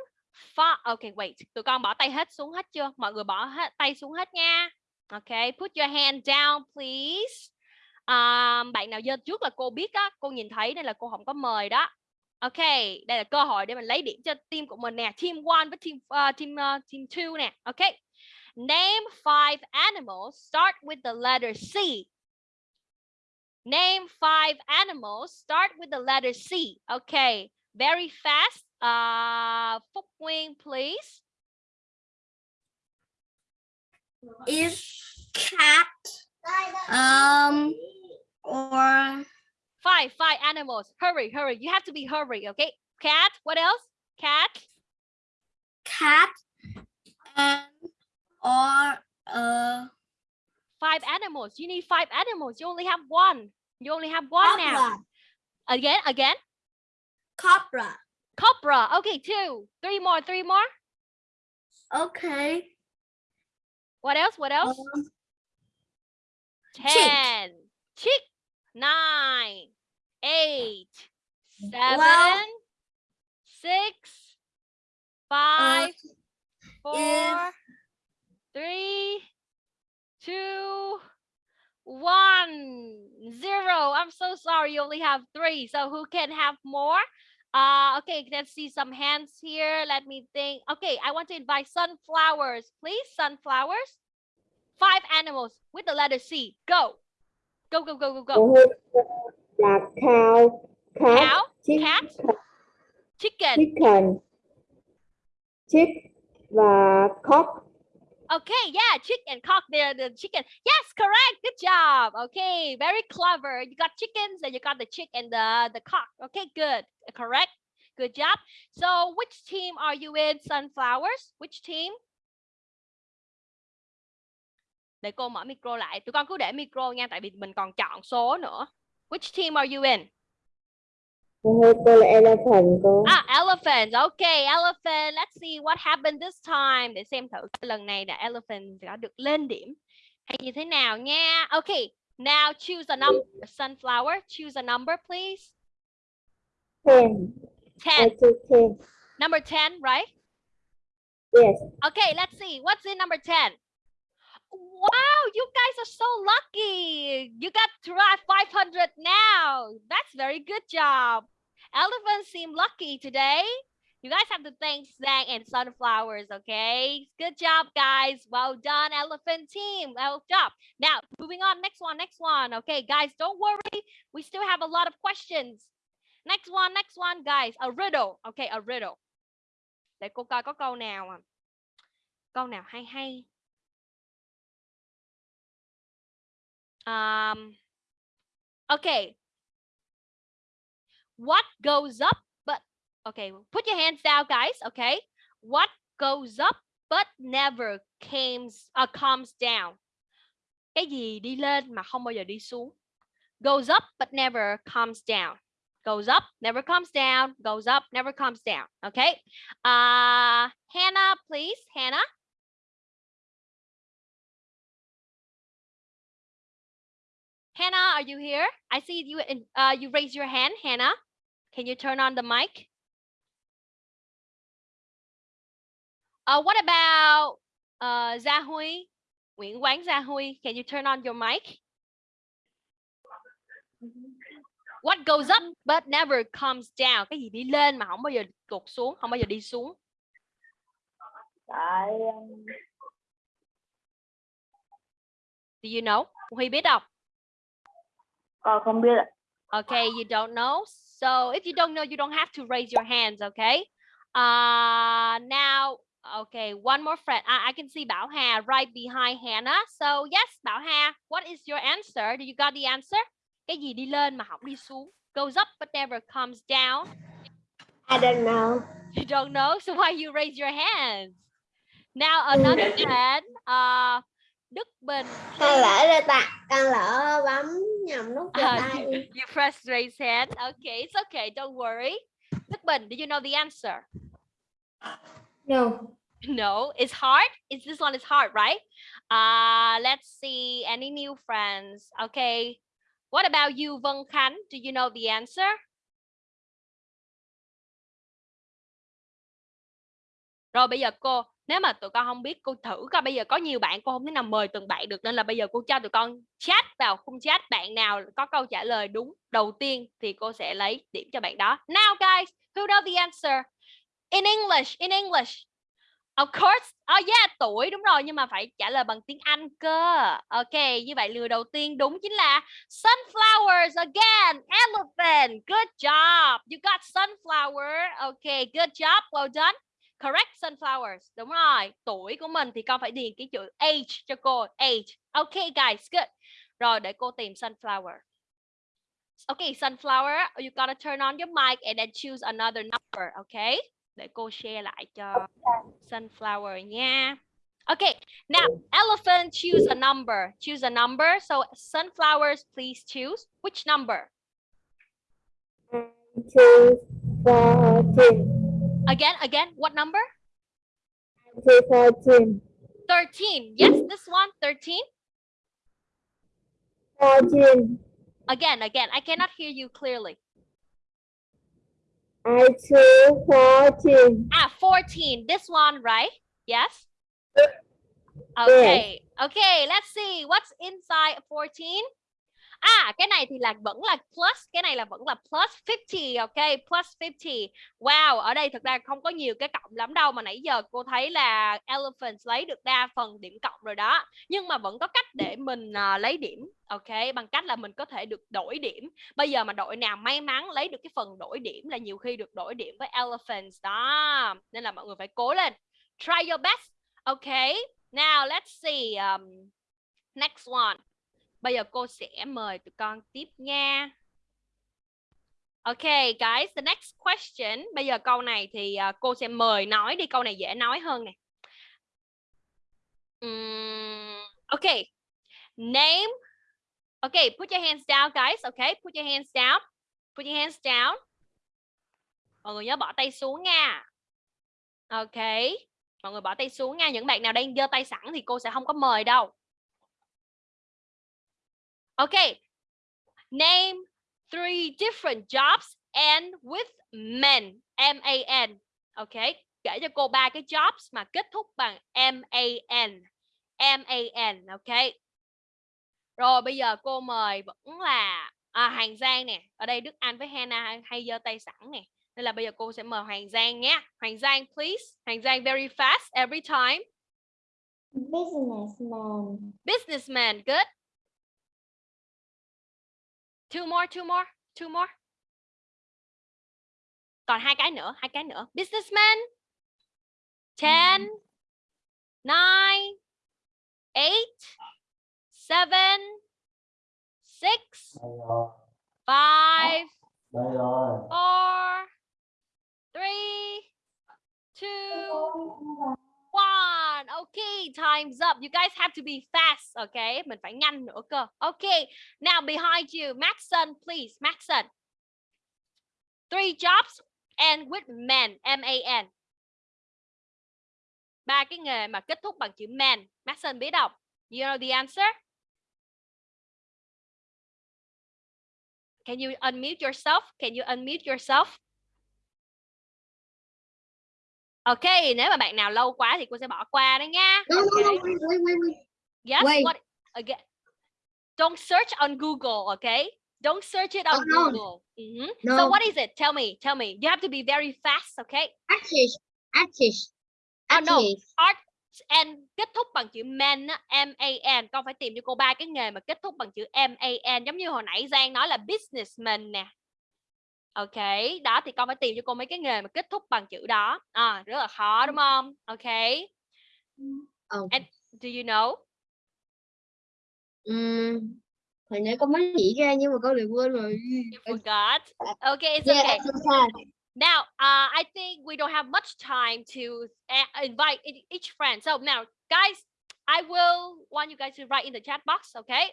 for ok wait tụi con bỏ tay hết xuống hết chưa? Mọi người bỏ hết tay xuống hết nha. Ok put your hand down please. Um, bạn nào dơ trước là cô biết á cô nhìn thấy nên là cô không có mời đó ok đây là cơ hội để mình lấy điểm cho team của mình nè team one với team uh, team uh, team two nè. Ok name five animals start with the letter C. Name five animals start with the letter C. OK, very fast uh, Phúc Nguyên please. Is cat um or five five animals hurry hurry you have to be hurry okay cat what else cat cat and or uh five animals. You need five animals. You only have one. You only have one now. Again, again. cobra Cobra. Okay, two. Three more, three more. okay What else? What else? um, Ten. Chick. Nine. Eight. Seven. Well, Six. uh, Five. Four. Three. Two. One. Zero. I'm so sorry. You only have three. So who can have more? Uh, okay, let's see some hands here. Let me think. Okay, I want to invite sunflowers, please. Sunflowers. Five animals with the letter C. Go. Go, go, go, go, go. Là cow, cat, Cow, chick- cat, chicken, chicken, chick và cock. Okay, yeah, chick and cock. They're the chicken. Yes, correct. Good job. Okay, very clever. You got chickens and you got the chick and the the cock. Okay, good. Correct. Good job. So, which team are you in? Sunflowers. Which team? Để cô mở micro lại. Tụi con cứ để micro nha, tại vì mình còn chọn số nữa. Which team are you in? Cô cô là elephant. Ah, elephant. Okay, elephant. Let's see what happened this time. Để xem thử lần này là elephant đã được lên điểm hay như thế nào nha. Okay, now choose a number. Sunflower, choose a number, please. Ten. 10. choose ten. Number 10, right? Yes. Okay, let's see. What's in number 10? Wow, you guys are so lucky. You got to try 500 now. That's very good job. Elephants seem lucky today. You guys have to thank Zang and Sunflowers, okay? Good job, guys. Well done, elephant team. Well job. Now, moving on. Next one, next one. Okay, guys, don't worry. We still have a lot of questions. Next one, next one, guys. A riddle. Okay, a riddle. Để cô coi có câu nào à. Câu nào hay hay. Um, okay. What goes up but okay, put your hands down, guys. Okay. What goes up but never comes uh, comes down. Cái gì đi lên mà không bao giờ đi xuống. Goes up but never comes down. Goes up, never comes down. Goes up, never comes down. Okay. Uh, Hannah, please. Hannah. Hannah, are you here? I see you. Uh, you raise your hand, Hannah. Can you turn on the mic? Uh, what about uh, Gia Huy? Nguyễn Quán Gia Huy, can you turn on your mic? What goes up but never comes down? Cái gì đi lên mà không bao giờ tụt xuống, không bao giờ đi xuống. Tại Do you know? Huy biết không? Con không biết ạ. Okay, you don't know. So if you don't know, you don't have to raise your hands, okay? Uh, now, okay, one more friend. I, I can see Bảo Hà right behind Hannah. So yes, Bảo Hà, what is your answer? Do you got the answer? Cái gì đi lên mà không đi xuống? Goes up but never comes down. I don't know. You don't know, so why you raise your hands? Now another friend, uh, Đức Bình. con lỡ rồi ta con lỡ bấm nhầm nút cho Uh, tay you, you press raise hand. Okay, it's okay. Don't worry. Đức Bình, do you know the answer? no No, it's hard. It's this one is hard, right? Uh, let's see. Any new friends? Okay. What about you, Vân Khánh? Do you know the answer? Rồi bây giờ cô, nếu mà tụi con không biết, cô thử coi bây giờ có nhiều bạn cô không thể nào mời từng bạn được nên là bây giờ cô cho tụi con chat vào khung chat bạn nào có câu trả lời đúng đầu tiên thì cô sẽ lấy điểm cho bạn đó. Now guys, who know the answer? In English, in English. Of course. Oh yeah, tuổi đúng rồi nhưng mà phải trả lời bằng tiếng Anh cơ. Ok, như vậy lừa đầu tiên đúng chính là sunflowers again. Elephant. Good job. You got sunflower. Okay, good job. Well done. Correct sunflowers. Đúng rồi. Tuổi của mình thì con phải điền cái chữ age cho cô. Age. Okay guys, good. Rồi để cô tìm sunflower. Okay, sunflower, you gotta turn on your mic and then choose another number, okay? Để cô share lại cho sunflower nha. Okay, now elephant choose a number. Choose a number. So sunflowers, please choose which number? Choose fourteen. Again, again, what number? Choose fourteen. 13. Yes, this one, 13. Fourteen. Again, again, I cannot hear you clearly. I choose fourteen. Ah, 14. This one, right? Yes. Okay. Okay, let's see what's inside 14. À cái này thì là vẫn là plus cái này là vẫn là plus 50 ok? Plus 50 wow ở đây thực ra không có nhiều cái cộng lắm đâu mà nãy giờ cô thấy là elephants lấy được đa phần điểm cộng rồi đó. Nhưng mà vẫn có cách để mình uh, lấy điểm ok? Bằng cách là mình có thể được đổi điểm. Bây giờ mà đội nào may mắn lấy được cái phần đổi điểm là nhiều khi được đổi điểm với elephants. Đó nên là mọi người phải cố lên. Try your best ok? Now let's see um, next one. Bây giờ cô sẽ mời tụi con tiếp nha. Ok guys, the next question. Bây giờ câu này thì uh, cô sẽ mời nói đi, câu này dễ nói hơn nè. Um, ok. Name. Ok, put your hands down guys. Ok, put your hands down. Put your hands down. Mọi người nhớ bỏ tay xuống nha. Ok. Mọi người bỏ tay xuống nha. Những bạn nào đang giơ tay sẵn thì cô sẽ không có mời đâu. Okay. Name three different jobs and with men. M-A-N. Okay. Kể cho cô ba cái jobs mà kết thúc bằng M-A-N. M-A-N. Okay. Rồi bây giờ cô mời vẫn là à, Hoàng Giang nè. Ở đây Đức Anh với Hannah hay giơ tay sẵn nè. Nên là bây giờ cô sẽ mời Hoàng Giang nhé. Hoàng Giang please. Hoàng Giang very fast every time. Businessman. Businessman. Good. Two more, two more, two more. Còn hai cái nữa, hai cái nữa. Businessman. Ten, nine, eight, seven, six, five, four, three, two, one. Okay, time's up. You guys have to be fast. Okay, mình phải nhanh nữa cơ. Okay, now behind you, Maxson, please, Maxson. Three jobs and with man, M-A-N. Ba cái nghề mà kết thúc bằng chữ man. Maxson biết đọc. You know the answer? Can you unmute yourself? Can you unmute yourself? Ok, nếu mà bạn nào lâu quá thì cô sẽ bỏ qua đấy nha. No, no, no, Okay. wait, wait, wait, wait. Yes, Wait. what again? Don't search on Google, okay? Don't search it on Oh, no. Google. Mhm. So No. what is it? Tell me, tell me. You have to be very fast, okay? Artist, artist, Oh, no. artist. And kết thúc bằng chữ man M A N. Con phải tìm cho cô ba cái nghề mà kết thúc bằng chữ M A N giống như hồi nãy Giang nói là businessman nè. Ok, đó thì con phải tìm cho cô mấy cái nghề mà kết thúc bằng chữ đó. À, rất là khó đúng không? Ok. Oh. And do you know? Um, hồi nãy con mới nghĩ ra nhưng mà con lại quên rồi. You forgot. Okay, it's Yeah, okay. Now, uh, I think we don't have much time to uh, invite e- each friend. So now, guys, I will want you guys to write in the chat box, okay?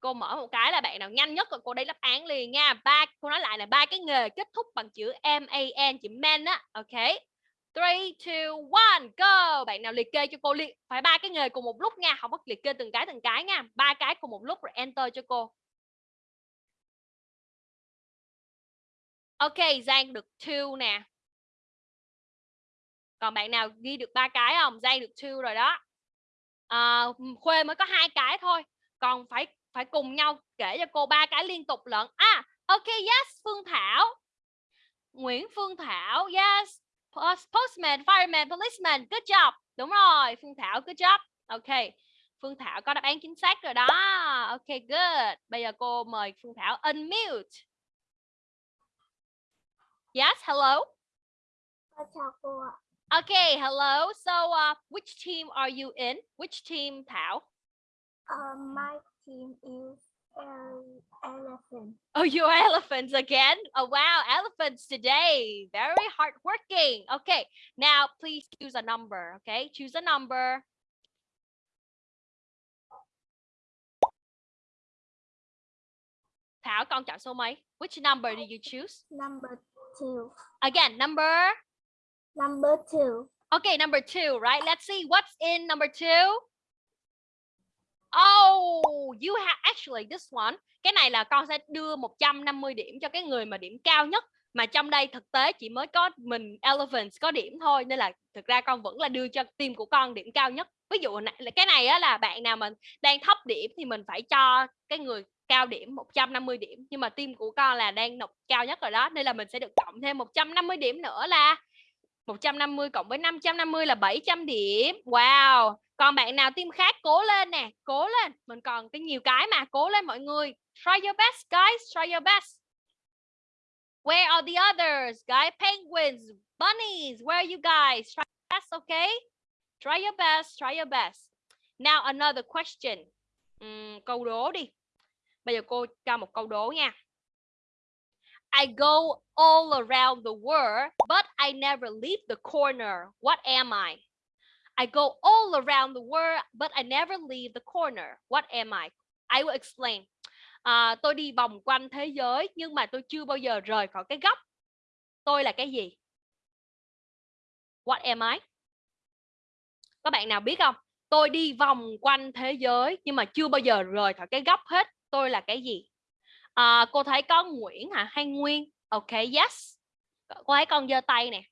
Cô mở một cái là bạn nào nhanh nhất rồi cô đây đáp án liền nha. Ba, cô nói lại là ba cái nghề kết thúc bằng chữ M A N chữ man á, ok Three, two, one, go. Bạn nào liệt kê cho cô liệt phải ba cái nghề cùng một lúc nha, không có liệt kê từng cái từng cái nha. Ba cái cùng một lúc rồi enter cho cô. Ok, Giang được two nè. Còn bạn nào ghi được ba cái không? Giang được two rồi đó. À, Khuê mới có hai cái thôi. Còn phải phải cùng nhau kể cho cô ba cái liên tục lận. À, ok, yes, Phương Thảo. Nguyễn Phương Thảo, yes. Post- Postman, fireman, policeman, good job. Đúng rồi, Phương Thảo, good job. Ok. Phương Thảo có đáp án chính xác rồi đó. Ok, good. Bây giờ cô mời Phương Thảo unmute. Yes, hello. Chào cô ạ. Okay, hello. So, uh, which team are you in? Which team, Thảo? Uh, my team is elephant. Oh, you're elephants again? Oh, wow, elephants today. Very hardworking. Okay, now please choose a number. Okay, choose a number. Thảo, con chọn số mấy? Which number did you choose? Number two. Again, number. Number two. Okay, number two, right? Let's see what's in number two. Oh, you have actually this one. Cái này là con sẽ đưa 150 điểm cho cái người mà điểm cao nhất. Mà trong đây thực tế chỉ mới có mình Elephants có điểm thôi. Nên là thực ra con vẫn là đưa cho team của con điểm cao nhất. Ví dụ là cái này á, là bạn nào mình đang thấp điểm thì mình phải cho cái người cao điểm 150 điểm nhưng mà team của con là đang nộp cao nhất rồi đó nên là mình sẽ được cộng thêm 150 điểm nữa là 150 cộng với 550 là 700 điểm. Wow. Còn bạn nào team khác cố lên nè, cố lên. Mình còn cái nhiều cái mà, cố lên mọi người. Try your best guys, try your best. Where are the others? Guys, penguins, bunnies, where are you guys? Try your best, okay? Try your best, try your best. Now another question. Uhm, câu đố đi. Bây giờ cô cho một câu đố nha. I go all around the world, but I never leave the corner. What am I? I go all around the world, but I never leave the corner. What am I? I will explain. À, tôi đi vòng quanh thế giới nhưng mà tôi chưa bao giờ rời khỏi cái góc. Tôi là cái gì? What am I? Các bạn nào biết không? Tôi đi vòng quanh thế giới nhưng mà chưa bao giờ rời khỏi cái góc hết. Tôi là cái gì? À, cô thấy có Nguyễn hả hay Nguyên? Ok, yes. Cô thấy con giơ tay nè.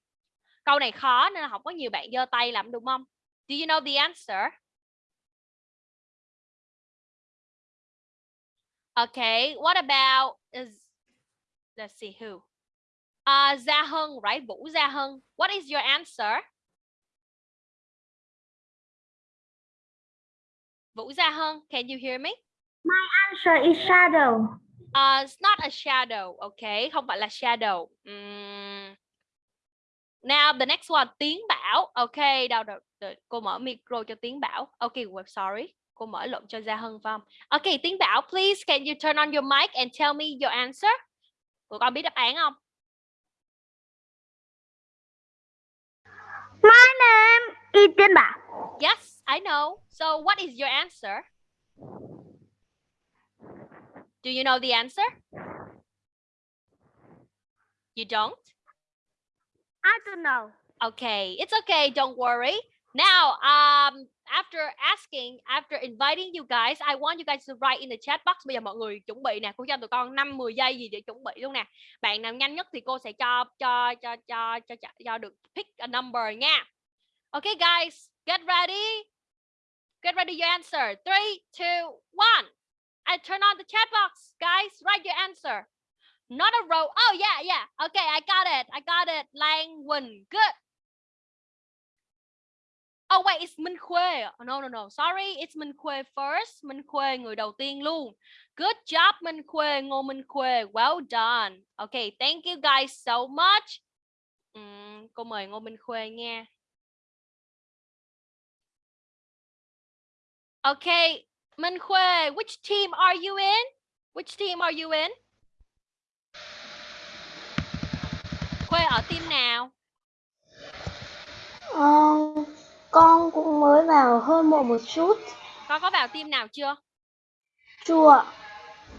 Câu này khó nên là không có nhiều bạn giơ tay làm đúng không? Do you know the answer? Okay, what about is let's see who? Uh Gia hưng right? Vũ Gia hưng What is your answer? Vũ Gia hưng can you hear me? my Answer is shadow. Uh, it's not a shadow, okay? Không phải là shadow. Ừm. Now the next one, tiếng bảo. Okay, đâu đâu. đợi, Cô mở micro cho tiếng bảo. Okay, well, sorry. Cô mở lộn cho Gia Hân phải không? Okay, tiếng bảo, please can you turn on your mic and tell me your answer? Tụi con biết đáp án không? My name is Tiên Bảo. Yes, I know. So what is your answer? Do you know the answer? You don't? I don't know. Okay, it's okay. Don't worry. Now, um, after asking, after inviting you guys, I want you guys to write in the chat box. Bây giờ mọi người chuẩn bị nè, cô cho tụi con 5 10 giây gì để chuẩn bị luôn nè. Bạn nào nhanh nhất thì cô sẽ cho cho cho cho cho cho, cho được pick a number nha. Okay, guys, get ready. Get ready your answer. Three, two, one. I turn on the chat box. Guys, write your answer. Not a row. Oh, yeah, yeah. Okay, I got it. I got it. Lang Wen. Good. Oh, wait, it's Minh Khuê. Oh, no, no, no. Sorry, it's Minh Khuê first. Minh Khuê, người đầu tiên luôn. Good job, Minh Khuê. Ngô Minh Khuê. Well done. Okay, thank you guys so much. Um, cô mời Ngô Minh Khuê nha. Okay, Minh Khuê, which team are you in? Which team are you in? Khuê ở team nào? Ờ, con cũng mới vào hơn một một chút. Con có vào team nào chưa? Chùa.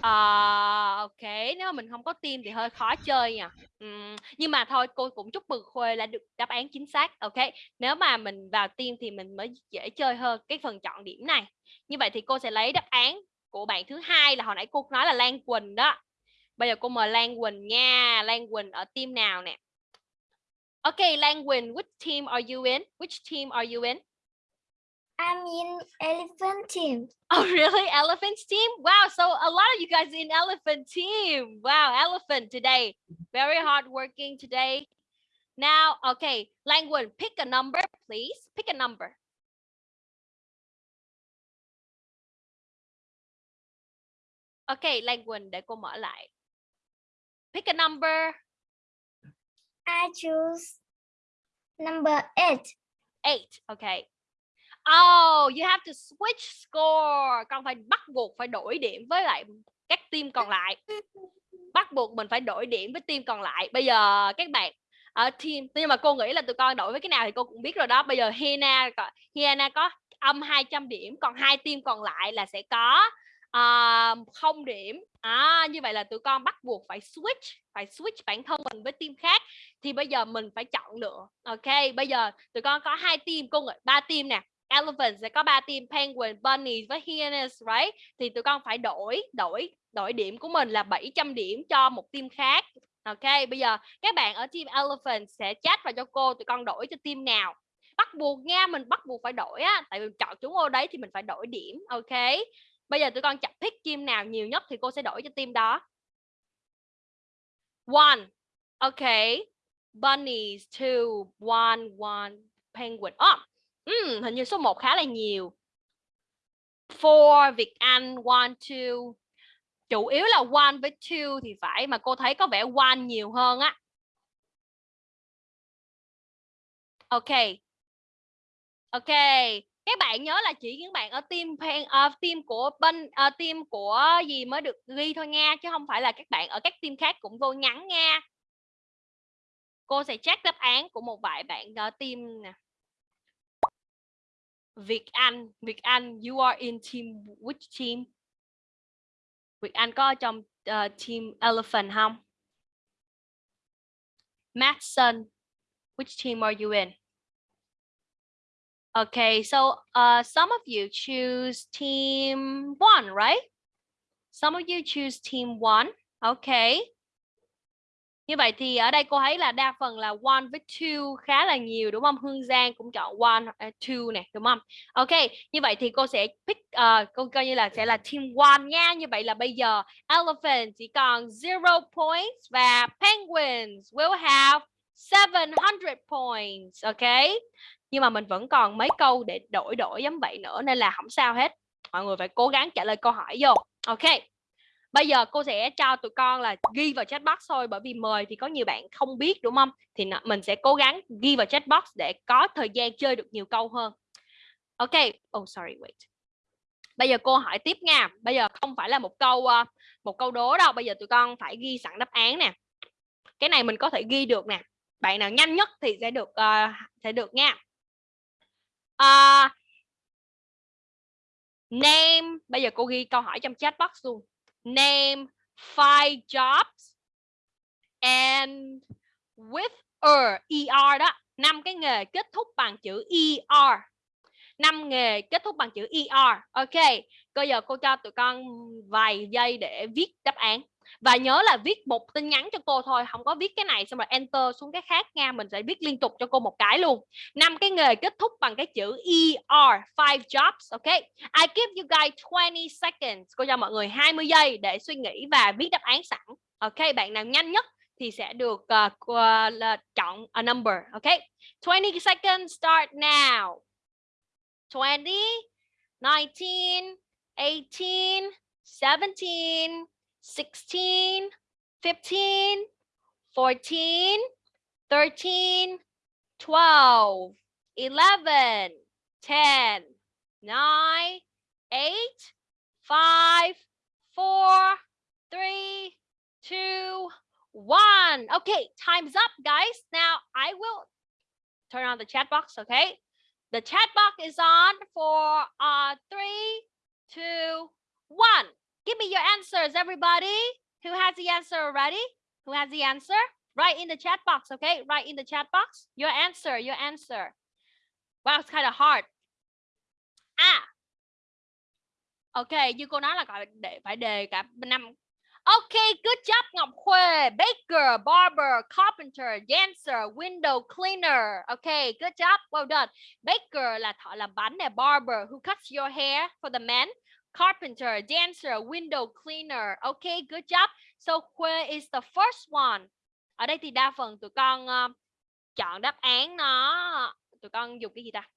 À, ok, nếu mà mình không có team thì hơi khó chơi nha. Ừm, nhưng mà thôi cô cũng chúc mừng Khuê là được đáp án chính xác. Ok, nếu mà mình vào team thì mình mới dễ chơi hơn cái phần chọn điểm này. Như vậy thì cô sẽ lấy đáp án của bạn thứ hai là hồi nãy cô nói là Lan Quỳnh đó. Bây giờ cô mời Lan Quỳnh nha. Lan Quỳnh ở team nào nè? Ok, Lan Quỳnh, which team are you in? Which team are you in? I'm in elephant team. Oh, really? Elephant team? Wow. So a lot of you guys in elephant team. Wow. Elephant today. Very hard working today. Now, okay. Language, pick a number, please. Pick a number. Okay, language, để cô mở lại. Pick a number. I choose number eight. Eight. Okay. Oh, you have to switch score. Con phải bắt buộc phải đổi điểm với lại các team còn lại. Bắt buộc mình phải đổi điểm với team còn lại. Bây giờ các bạn ở team nhưng mà cô nghĩ là tụi con đổi với cái nào thì cô cũng biết rồi đó. Bây giờ Hina Hina có âm 200 điểm, còn hai team còn lại là sẽ có uh, không điểm. À, như vậy là tụi con bắt buộc phải switch, phải switch bản thân mình với team khác thì bây giờ mình phải chọn lựa. Ok, bây giờ tụi con có hai team, cô nghĩ ba team nè elephant sẽ có ba team penguin, bunny với hyenas, right? Thì tụi con phải đổi đổi đổi điểm của mình là 700 điểm cho một team khác. Ok, bây giờ các bạn ở team elephant sẽ chat vào cho cô tụi con đổi cho team nào. Bắt buộc nha, mình bắt buộc phải đổi á, tại vì chọn chúng ô đấy thì mình phải đổi điểm. Ok. bây giờ tụi con chọn pick team nào nhiều nhất thì cô sẽ đổi cho team đó one OK, bunnies two one one penguin oh, um, hình như số 1 khá là nhiều. For Việt Anh one two. Chủ yếu là one với two thì phải mà cô thấy có vẻ one nhiều hơn á. Ok. Ok. Các bạn nhớ là chỉ những bạn ở team fan uh, team của bên uh, team của gì mới được ghi thôi nha chứ không phải là các bạn ở các team khác cũng vô nhắn nha. Cô sẽ check đáp án của một vài bạn ở team nè. Việt Anh Việt Anh you are in team which team Việt Anh có trong uh, team Elephant không Madison which team are you in Okay, so uh, some of you choose team one, right? Some of you choose team one. Okay. Như vậy thì ở đây cô thấy là đa phần là one với two khá là nhiều đúng không? Hương Giang cũng chọn one, uh, two nè đúng không? Ok, như vậy thì cô sẽ pick, uh, cô coi như là sẽ là team one nha. Như vậy là bây giờ Elephant chỉ còn zero points và Penguins will have 700 points. Ok nhưng mà mình vẫn còn mấy câu để đổi đổi giống vậy nữa nên là không sao hết mọi người phải cố gắng trả lời câu hỏi vô ok bây giờ cô sẽ cho tụi con là ghi vào chat box thôi bởi vì mời thì có nhiều bạn không biết đúng không? Thì mình sẽ cố gắng ghi vào chat box để có thời gian chơi được nhiều câu hơn. Ok. Oh sorry wait. Bây giờ cô hỏi tiếp nha. Bây giờ không phải là một câu ờ, một câu đố đâu. Bây giờ tụi con phải ghi sẵn đáp án nè. Cái này mình có thể ghi được nè. Bạn nào nhanh nhất thì sẽ được uh, sẽ được nha. Uh, name. Bây giờ cô ghi câu hỏi trong chat box luôn name five jobs and with er er đó, năm cái nghề kết thúc bằng chữ er năm nghề kết thúc bằng chữ er ok, bây giờ cô cho tụi con vài giây để viết đáp án và nhớ là viết một tin nhắn cho cô thôi không có viết cái này xong rồi enter xuống cái khác nha mình sẽ viết liên tục cho cô một cái luôn. Năm cái nghề kết thúc bằng cái chữ er five jobs ok? I give you guys 20 seconds. Cô cho mọi người 20 giây để suy nghĩ và viết đáp án sẵn ok? Bạn nào nhanh nhất thì sẽ được uh, uh, chọn a number ok? 20 seconds start now. 20 19 18 17 16, 15, 14, 13, 12, 11, 10, 9, 8, 5, 4, 3, 2, 1. Okay, time's up, guys. Now I will turn on the chat box, okay? The chat box is on for uh, three, two, one. Give me your answers, everybody. Who has the answer already? Who has the answer? Write in the chat box, okay? Write in the chat box. Your answer, your answer. Wow, it's kind of hard. À. Okay, như cô nói là gọi để phải đề cả năm. Okay, good job Ngọc Khuê. Baker, barber, carpenter, dancer, window cleaner. Okay, good job. Well done. Baker là thợ làm bánh nè, barber who cuts your hair for the men carpenter, dancer, window cleaner. Okay, good job. So where is the first one? Ở đây thì đa phần tụi con uh, chọn đáp án nó tụi con dùng cái gì ta?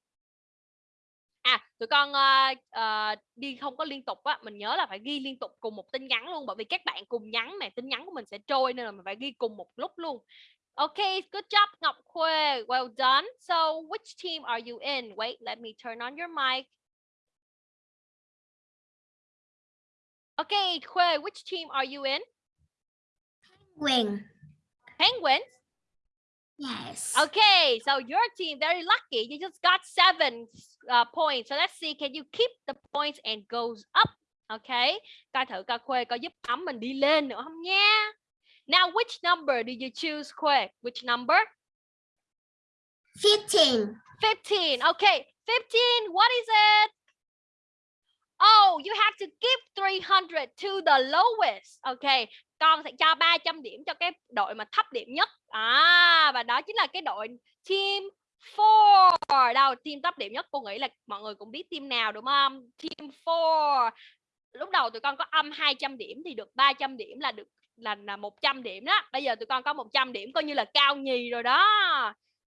À, tụi con uh, uh, đi không có liên tục á, mình nhớ là phải ghi liên tục cùng một tin nhắn luôn bởi vì các bạn cùng nhắn mà tin nhắn của mình sẽ trôi nên là mình phải ghi cùng một lúc luôn. Okay, good job Ngọc Khuê. Well done. So which team are you in? Wait, let me turn on your mic. Okay, Khuê, which team are you in? Penguin. Penguins? Yes. Okay, so your team, very lucky. You just got seven uh, points. So let's see, can you keep the points and goes up? Okay, coi thử coi Khuê có giúp ấm mình đi lên nữa không nha. Now, which number do you choose, Khuê? Which number? 15. 15. Okay, 15, what is it? Oh, you have to give 300 to the lowest. Ok, con sẽ cho 300 điểm cho cái đội mà thấp điểm nhất. À, và đó chính là cái đội team 4. Đâu, team thấp điểm nhất cô nghĩ là mọi người cũng biết team nào đúng không? Team 4. lúc đầu tụi con có âm 200 điểm thì được 300 điểm là được là là 100 điểm đó. Bây giờ tụi con có 100 điểm coi như là cao nhì rồi đó.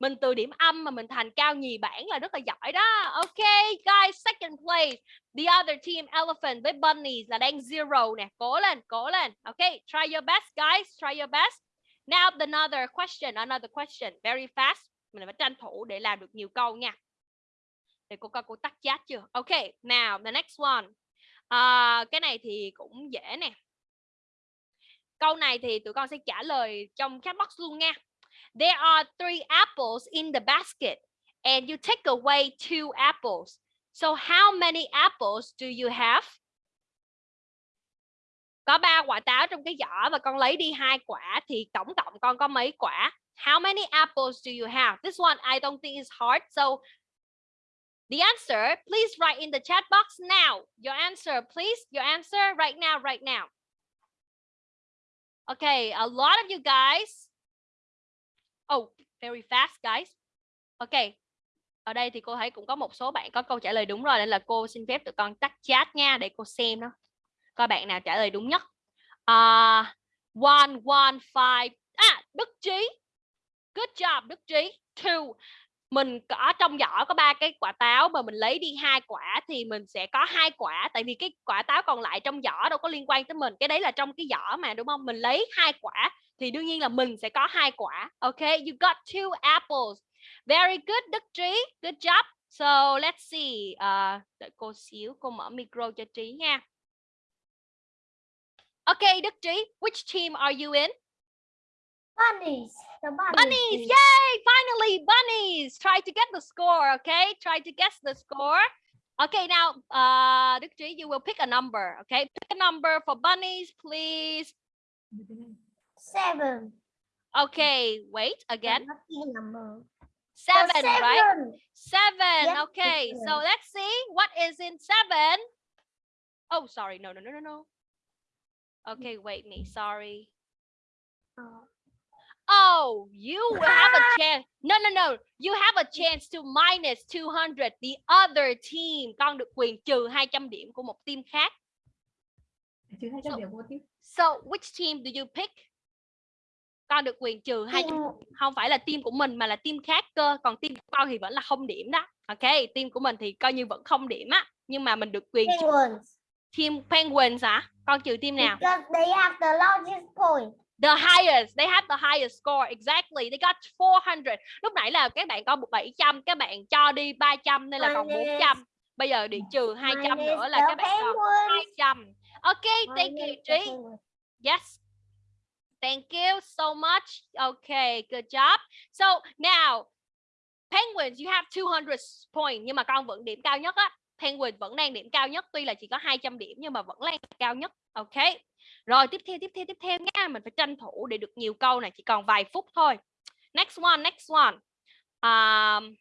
Mình từ điểm âm mà mình thành cao nhì bảng là rất là giỏi đó. Ok, guys, second place. The other team elephant với bunnies là đang zero nè. Cố lên, cố lên. Ok, try your best guys, try your best. Now another question, another question, very fast. Mình phải tranh thủ để làm được nhiều câu nha. Để cô coi cô tắt chat chưa? Ok, now the next one. À, cái này thì cũng dễ nè. Câu này thì tụi con sẽ trả lời trong chat box luôn nha. There are three apples in the basket and you take away two apples. So how many apples do you have? Có ba quả táo trong cái giỏ và con lấy đi hai quả thì tổng cộng con có mấy quả? How many apples do you have? This one I don't think is hard. So the answer, please write in the chat box now. Your answer, please. Your answer right now, right now. Okay, a lot of you guys. Oh, very fast guys. Ok. Ở đây thì cô thấy cũng có một số bạn có câu trả lời đúng rồi nên là cô xin phép tụi con tắt chat nha để cô xem nó. Coi bạn nào trả lời đúng nhất. Uh, one, one, five. À, Đức Trí. Good job, Đức Trí. Two. Mình có trong giỏ có ba cái quả táo mà mình lấy đi hai quả thì mình sẽ có hai quả tại vì cái quả táo còn lại trong giỏ đâu có liên quan tới mình. Cái đấy là trong cái giỏ mà đúng không? Mình lấy hai quả thì đương nhiên là mình sẽ có hai quả. Okay, you got two apples. Very good Đức Trí. Good job. So let's see. Uh, đợi cô xíu, cô mở micro cho Trí nha. Okay, Đức Trí, which team are you in? Bunnies. The bunnies. Bunnies, yay! Finally, bunnies. Try to get the score, okay? Try to guess the score. Okay, now, uh, Đức Trí, you will pick a number, okay? Pick a number for bunnies, please. Seven. Okay, wait, again. Seven, The right? seven. Seven, Yes, okay. So let's see what is in seven. Oh, sorry, no, no, no, no, no. Okay, wait me, sorry. Uh, Oh, you will have a chance. No, no, no. You have a chance to minus 200. The other team. Con được quyền trừ 200 điểm của một team khác. Trừ 200 So- điểm một tí. So, which team do you pick? Con được quyền trừ 200 team không phải là team của mình mà là team khác cơ còn team của con thì vẫn là không điểm đó. Ok team của mình thì coi như vẫn không điểm á nhưng mà mình được quyền trừ. Penguins. team penguins hả? Con trừ team nào? Because they have the largest point. the highest they have the highest score exactly. They got 400 lúc nãy là các bạn có 700 các bạn cho đi 300 nên là còn Minus- 400 bây giờ đi trừ 200 Minus nữa là các bạn còn penguins. 200 ok thank you Trí. Yes. Thank you so much. Okay, good job. So now, Penguins, you have 200 points nhưng mà con vẫn điểm cao nhất á. Penguin vẫn đang điểm cao nhất tuy là chỉ có 200 điểm nhưng mà vẫn là cao nhất. Ok. Rồi tiếp theo tiếp theo tiếp theo nha, mình phải tranh thủ để được nhiều câu này chỉ còn vài phút thôi. Next one, next one. Um,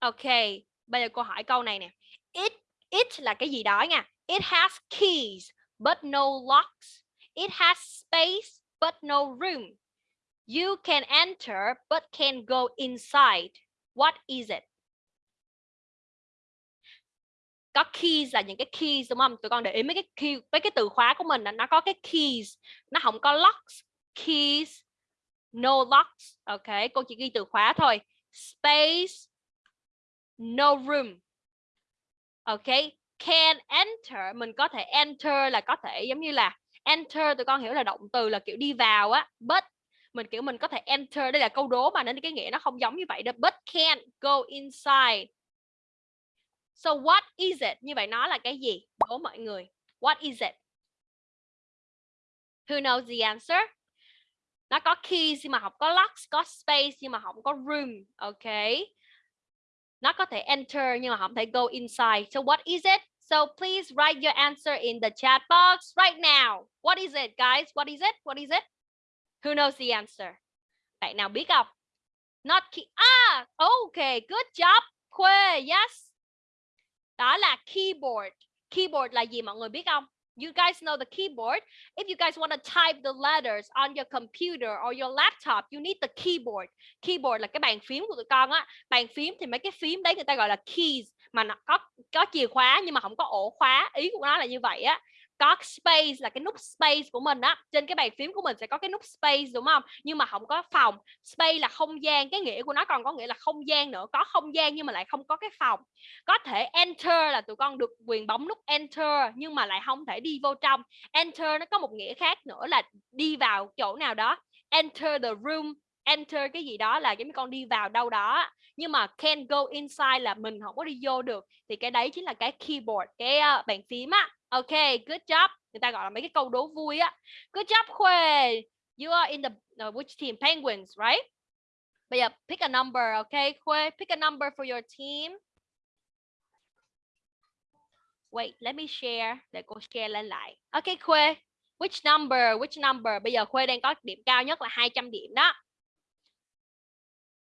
Ok, bây giờ cô hỏi câu này nè. It it là cái gì đó nha. It has keys but no locks. It has space but no room. You can enter but can't go inside. What is it? Có keys là những cái keys đúng không? Tụi con để ý mấy cái key, mấy cái từ khóa của mình là nó có cái keys, nó không có locks. Keys, no locks. Ok, cô chỉ ghi từ khóa thôi. Space, no room. Ok, can enter mình có thể enter là có thể giống như là enter tụi con hiểu là động từ là kiểu đi vào á, but mình kiểu mình có thể enter đây là câu đố mà nên cái nghĩa nó không giống như vậy đâu. But can't go inside. So what is it? Như vậy nó là cái gì? Đố mọi người. What is it? Who knows the answer? Nó có keys nhưng mà không có locks, có space nhưng mà không có room. Okay nó có thể enter nhưng mà không thể go inside. So what is it? So please write your answer in the chat box right now. What is it, guys? What is it? What is it? Who knows the answer? Bạn nào biết không? Not key. Ah, okay, good job. Khuê, yes. Đó là keyboard. Keyboard là gì mọi người biết không? You guys know the keyboard. If you guys want to type the letters on your computer or your laptop, you need the keyboard. Keyboard là cái bàn phím của tụi con á. Bàn phím thì mấy cái phím đấy người ta gọi là keys mà nó có có chìa khóa nhưng mà không có ổ khóa. Ý của nó là như vậy á có space là cái nút space của mình á trên cái bàn phím của mình sẽ có cái nút space đúng không? Nhưng mà không có phòng. Space là không gian cái nghĩa của nó còn có nghĩa là không gian nữa có không gian nhưng mà lại không có cái phòng. Có thể enter là tụi con được quyền bấm nút enter nhưng mà lại không thể đi vô trong. Enter nó có một nghĩa khác nữa là đi vào chỗ nào đó. Enter the room enter cái gì đó là giống như con đi vào đâu đó nhưng mà can go inside là mình không có đi vô được. Thì cái đấy chính là cái keyboard cái uh, bàn phím á ok good job. Người ta gọi là mấy cái câu đố vui á. Good job Khuê. You are in the uh, which team? Penguins right? Bây giờ pick a number okay Khuê. Pick a number for your team. Wait let me share. Để cô share lên lại. Ok Khuê. Which number which number? Bây giờ Khuê đang có điểm cao nhất là 200 điểm đó.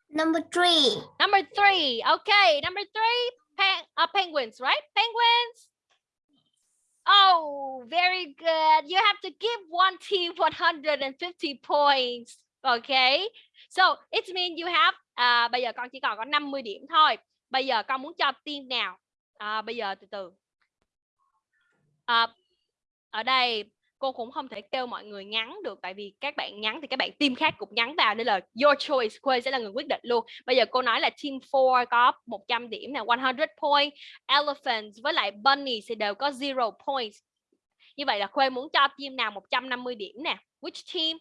Number three. Number three. Okay, number three. Pen uh, penguins, right? Penguins. Oh, very good. You have to give one team 150 points. Okay. So it means you have. À, bây giờ con chỉ còn có 50 điểm thôi. Bây giờ con muốn cho team nào? À, bây giờ từ từ. À, ở đây cô cũng không thể kêu mọi người nhắn được, tại vì các bạn nhắn thì các bạn team khác cũng nhắn vào nên là your choice Quê sẽ là người quyết định luôn. Bây giờ cô nói là team 4 có 100 điểm nè 100 point elephants với lại bunny thì đều có zero points. Như vậy là Khuê muốn cho team nào 150 điểm nè. Which team?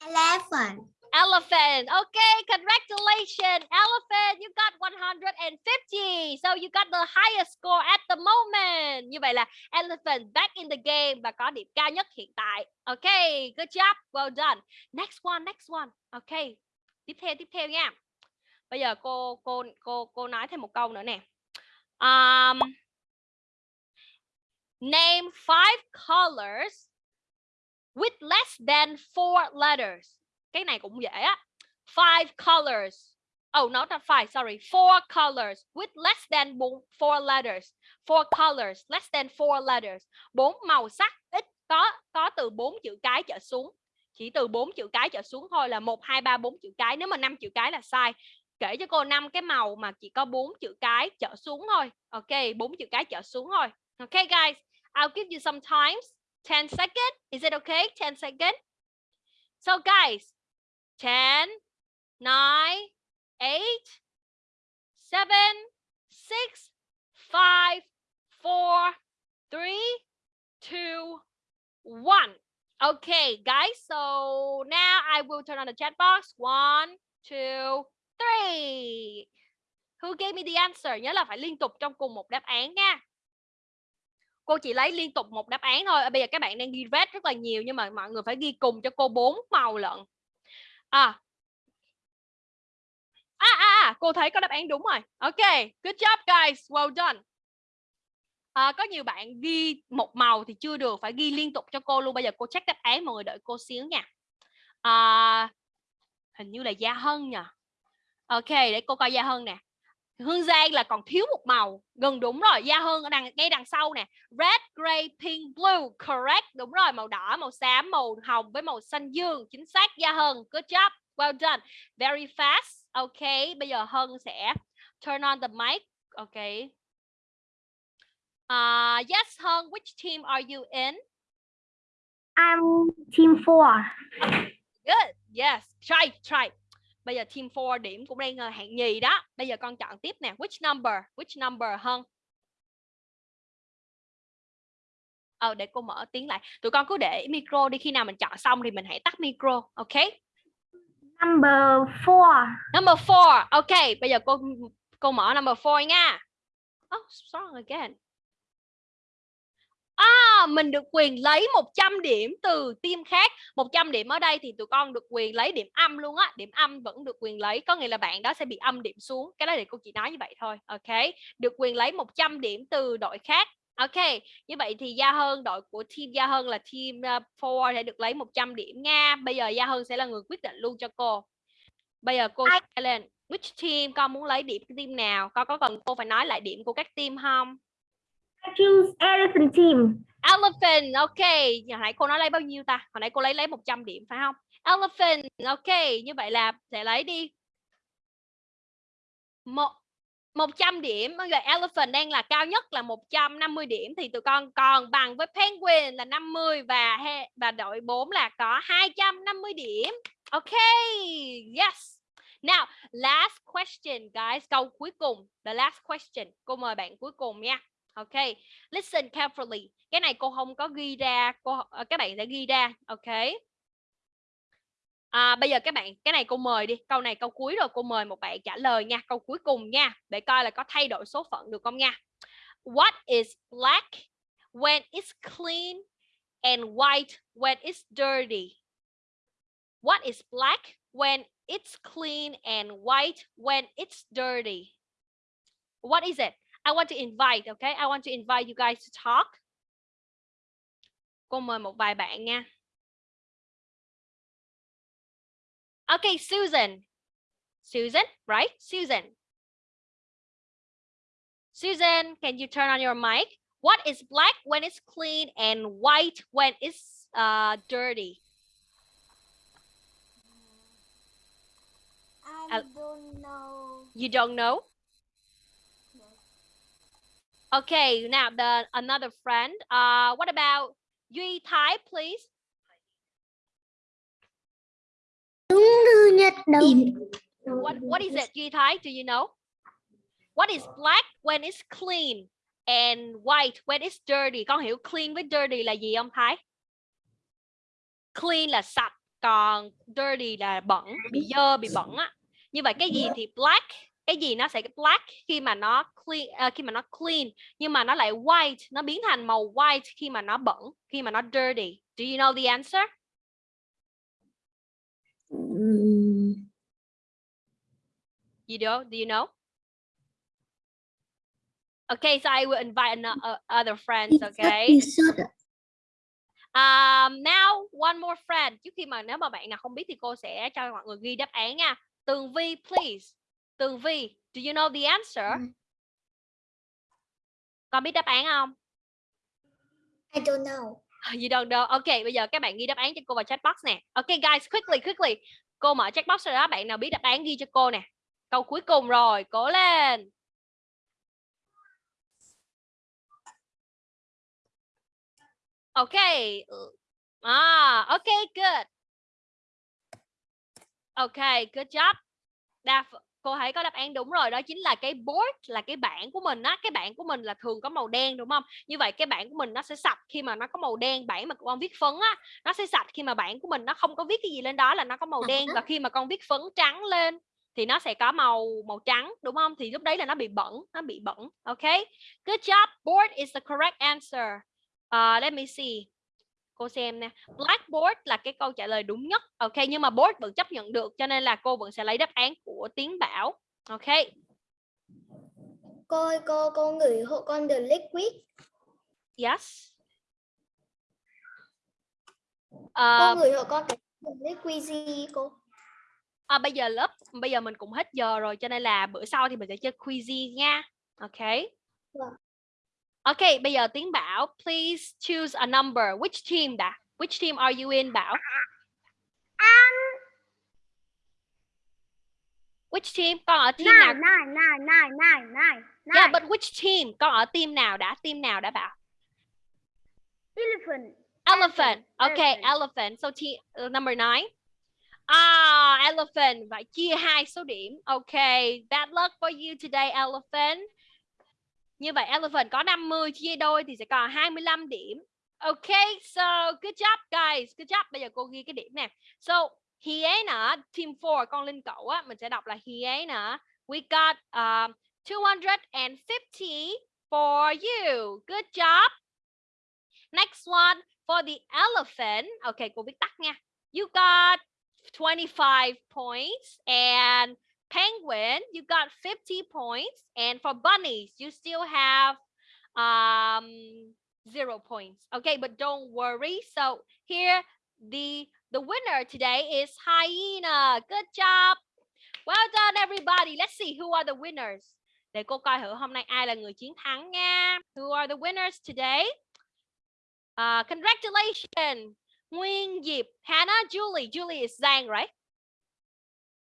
Elephant. Elephant. Okay, congratulations. Elephant, you got 150. So you got the highest score at the moment. Như vậy là Elephant back in the game và có điểm cao nhất hiện tại. Okay, good job. Well done. Next one, next one. Okay. Tiếp theo, tiếp theo nha. Bây giờ cô cô cô cô nói thêm một câu nữa nè. Um, name five colors with less than four letters cái này cũng dễ á. Five colors. Oh not not five, sorry, four colors with less than four letters. Four colors, less than four letters. Bốn màu sắc, ít, có có từ bốn chữ cái trở xuống. Chỉ từ bốn chữ cái trở xuống thôi là một, hai, ba, bốn chữ cái. Nếu mà năm chữ cái là sai, kể cho cô năm cái màu mà chỉ có bốn chữ cái trở xuống thôi. Ok, bốn chữ cái trở xuống thôi. Ok, guys, I'll give you some times. 10 seconds. Is it okay 10 seconds. So, guys 10, 9, 8, 7, 6, 5, 4, 3, 2, 1. Okay, guys, so now I will turn on the chat box. One, two, three. Who gave me the answer? Nhớ là phải liên tục trong cùng một đáp án nha. Cô chỉ lấy liên tục một đáp án thôi. Bây giờ các bạn đang ghi red rất là nhiều nhưng mà mọi người phải ghi cùng cho cô bốn màu lận à. À à, à cô thấy có đáp án đúng rồi. Ok good job guys. Well done. À, có nhiều bạn ghi một màu thì chưa được phải ghi liên tục cho cô luôn. Bây giờ cô check đáp án mọi người đợi cô xíu nha. À, hình như là gia hân nhỉ. Ok để cô coi gia hân nè. Hương Giang là còn thiếu một màu gần đúng rồi Gia Hương ở đằng ngay đằng sau nè red gray pink blue correct đúng rồi màu đỏ màu xám màu hồng với màu xanh dương chính xác Gia Hân good job well done very fast ok bây giờ Hân sẽ turn on the mic ok. Uh, yes Hân which team are you in? I'm team four. good yes try try bây giờ team 4 điểm cũng đang ờ, hạng nhì đó. Bây giờ con chọn tiếp nè. Which number? Which number hơn? Ờ để cô mở tiếng lại. Tụi con cứ để micro đi. Khi nào mình chọn xong thì mình hãy tắt micro ok? Number four. number four. Ok bây giờ cô cô mở number four nha. Oh strong again À, mình được quyền lấy 100 điểm từ team khác. 100 điểm ở đây thì tụi con được quyền lấy điểm âm luôn á. Điểm âm vẫn được quyền lấy. Có nghĩa là bạn đó sẽ bị âm điểm xuống. Cái đó thì cô chỉ nói như vậy thôi. Ok. Được quyền lấy 100 điểm từ đội khác. Ok. Như vậy thì Gia Hơn Đội của team Gia Hơn là team 4 uh, sẽ được lấy 100 điểm nha. Bây giờ Gia Hơn sẽ là người quyết định luôn cho cô. Bây giờ cô sẽ lên. Which team con muốn lấy điểm team nào? Con có cần cô phải nói lại điểm của các team không I choose elephant team. Elephant, ok. Hồi nãy cô nói lấy bao nhiêu ta? Hồi nãy cô lấy lấy 100 điểm phải không? Elephant, ok. Như vậy là sẽ lấy đi một 100 điểm. Bây giờ elephant đang là cao nhất là 150 điểm thì tụi con còn bằng với penguin là 50 và và đội 4 là có 250 điểm. Ok. Yes. Now, last question guys. Câu cuối cùng. The last question. Cô mời bạn cuối cùng nha. Ok. Listen carefully. Cái này cô không có ghi ra, cô ờ, các bạn sẽ ghi ra. Ok. À, bây giờ các bạn cái này cô mời đi câu này câu cuối rồi cô mời một bạn trả lời nha câu cuối cùng nha để coi là có thay đổi số phận được không nha What is black when it's clean and white when it's dirty What is black when it's clean and white when it's dirty What is it I want to invite okay I want to invite you guys to talk cô mời một vài bạn nha Okay, Susan. Susan, right? Susan. Susan, can you turn on your mic? What is black when it's clean and white when it's uh, dirty? I Uh, don't know. You don't know? Okay, now the another friend. Uh, what about Duy Thái, please? What what is it, Duy Thái? Do you know? What is black when it's clean and white when it's dirty? Con hiểu clean với dirty là gì không Thái? Clean là sạch, còn dirty là bẩn, bị dơ, bị bẩn á. Như vậy cái gì thì black, cái gì nó sẽ black khi mà nó clean à, khi mà nó clean, nhưng mà nó lại white, nó biến thành màu white khi mà nó bẩn, khi mà nó dirty. Do you know the answer? You do? Do you know? Okay, so I will invite ano- uh, other friends, okay? Um, now one more friend. Trước khi mà nếu mà bạn nào không biết thì cô sẽ cho mọi người ghi đáp án nha. Tường Vi, please. Tường Vi, do you know the answer? Con biết đáp án không? I don't know. You don't know. Ok, bây giờ các bạn ghi đáp án cho cô vào chat box nè. Ok guys, quickly, quickly. Cô mở chat box rồi đó, bạn nào biết đáp án ghi cho cô nè. Câu cuối cùng rồi, cố lên. Ok. À, ok, good. Ok, good job. Đa cô thấy có đáp án đúng rồi đó chính là cái board là cái bảng của mình á. Cái bảng của mình là thường có màu đen đúng không? Như vậy cái bảng của mình nó sẽ sạch khi mà nó có màu đen bảng mà con viết phấn á nó sẽ sạch khi mà bảng của mình nó không có viết cái gì lên đó là nó có màu đen. Và khi mà con viết phấn trắng lên thì nó sẽ có màu màu trắng đúng không? Thì lúc đấy là nó bị bẩn nó bị bẩn ok? Good job board is the correct answer. Uh, let me see cô xem nè. Blackboard là cái câu trả lời đúng nhất. Ok nhưng mà board vẫn chấp nhận được cho nên là cô vẫn sẽ lấy đáp án của tiến bảo. Ok. Cô ơi, cô cô gửi hộ con the liquid. yes. Cô Ờ, gửi hộ con cái the liquid gì cô? à, bây giờ lớp bây giờ mình cũng hết giờ rồi cho nên là bữa sau thì mình sẽ chơi quizy nha. Ok. Vâng. Ok bây giờ tiến bảo please choose a number which team đã which team are you in bảo Um, which team con ở team nào nine, nine, nine, nine, nine, yeah but which team con ở team nào đã team nào đã bảo Elephant. Elephant. Okay, elephant. elephant. So t uh, number nine. Ah, elephant. Phải chia hai số điểm. Okay, bad luck for you today, elephant. Như vậy elephant có 50 chia đôi thì sẽ còn 25 điểm. Okay, so good job guys. Good job. Bây giờ cô ghi cái điểm nè. So Hyena, team 4 con linh cẩu á, mình sẽ đọc là Hyena. We got um, 250 for you. Good job. Next one for the elephant. Okay, cô viết tắt nha. You got 25 points and penguin, you got 50 points and for bunnies, you still have um zero points. Okay, but don't worry. So here the the winner today is hyena. Good job. Well done everybody. Let's see who are the winners. để cô coi thử hôm nay ai là người chiến thắng nha who are the winners today uh, congratulations Nguyên Diệp Hannah Julie Julie is Giang right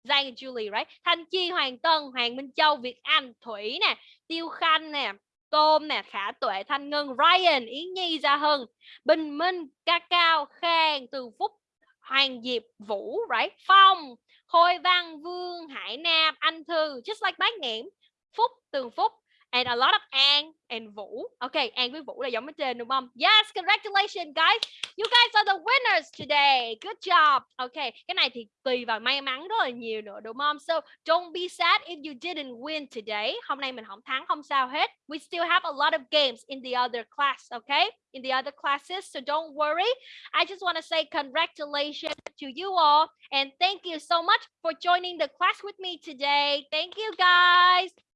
Giang and Julie, right? Thanh Chi, Hoàng Tân, Hoàng Minh Châu, Việt Anh, Thủy nè, Tiêu Khanh nè Tôm nè, Khả Tuệ, Thanh Ngân, Ryan, Yến Nhi, Gia Hưng Bình Minh, Ca Cao, Khang, Từ Phúc, Hoàng Diệp, Vũ, right? Phong, Khôi Văn, Vương, Hải Nam, Anh Thư, just like bác nghiệm Phúc, Tường Phúc and a lot of An and Vũ. Okay An với Vũ là giống ở trên, đúng không? Yes, congratulations, guys. You guys are the winners today. Good job. Okay cái này thì tùy vào may mắn rất là nhiều nữa, đúng không? So, don't be sad if you didn't win today. Hôm nay mình không thắng, không sao hết. We still have a lot of games in the other class okay in the other classes, so don't worry. I just want to say congratulations to you all, and thank you so much for joining the class with me today. Thank you, guys.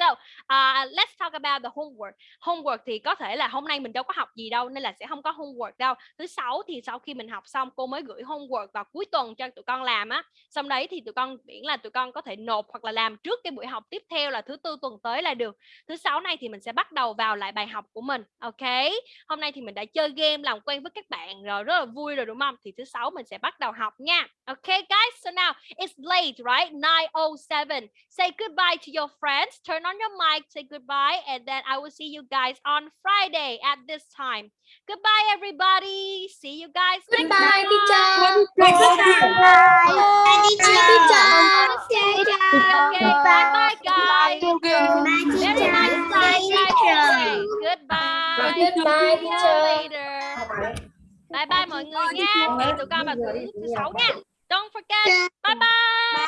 So, uh, let's talk about the homework. Homework thì có thể là hôm nay mình đâu có học gì đâu nên là sẽ không có homework đâu. Thứ sáu thì sau khi mình học xong cô mới gửi homework vào cuối tuần cho tụi con làm á. Xong đấy thì tụi con miễn là tụi con có thể nộp hoặc là làm trước cái buổi học tiếp theo là thứ tư tuần tới là được. Thứ sáu này thì mình sẽ bắt đầu vào lại bài học của mình. Ok. Hôm nay thì mình đã chơi game làm quen với các bạn rồi rất là vui rồi đúng không? Thì thứ sáu mình sẽ bắt đầu học nha. Ok guys, so now it's late, right? 9:07. Say goodbye to your friends. Turn on your mic, say goodbye, and then I will see you guys on Friday at this time. Goodbye, everybody. See you guys. Goodbye, next teacher. time. Bye, teacher. Okay, bye bye, guys. Bye, Very teacher. nice time, guys. Okay, goodbye. Goodbye, See you teacher. later. Bye bye mọi người nha. Hẹn tụi con vào thứ thứ sáu nha. Don't forget. Bye bye.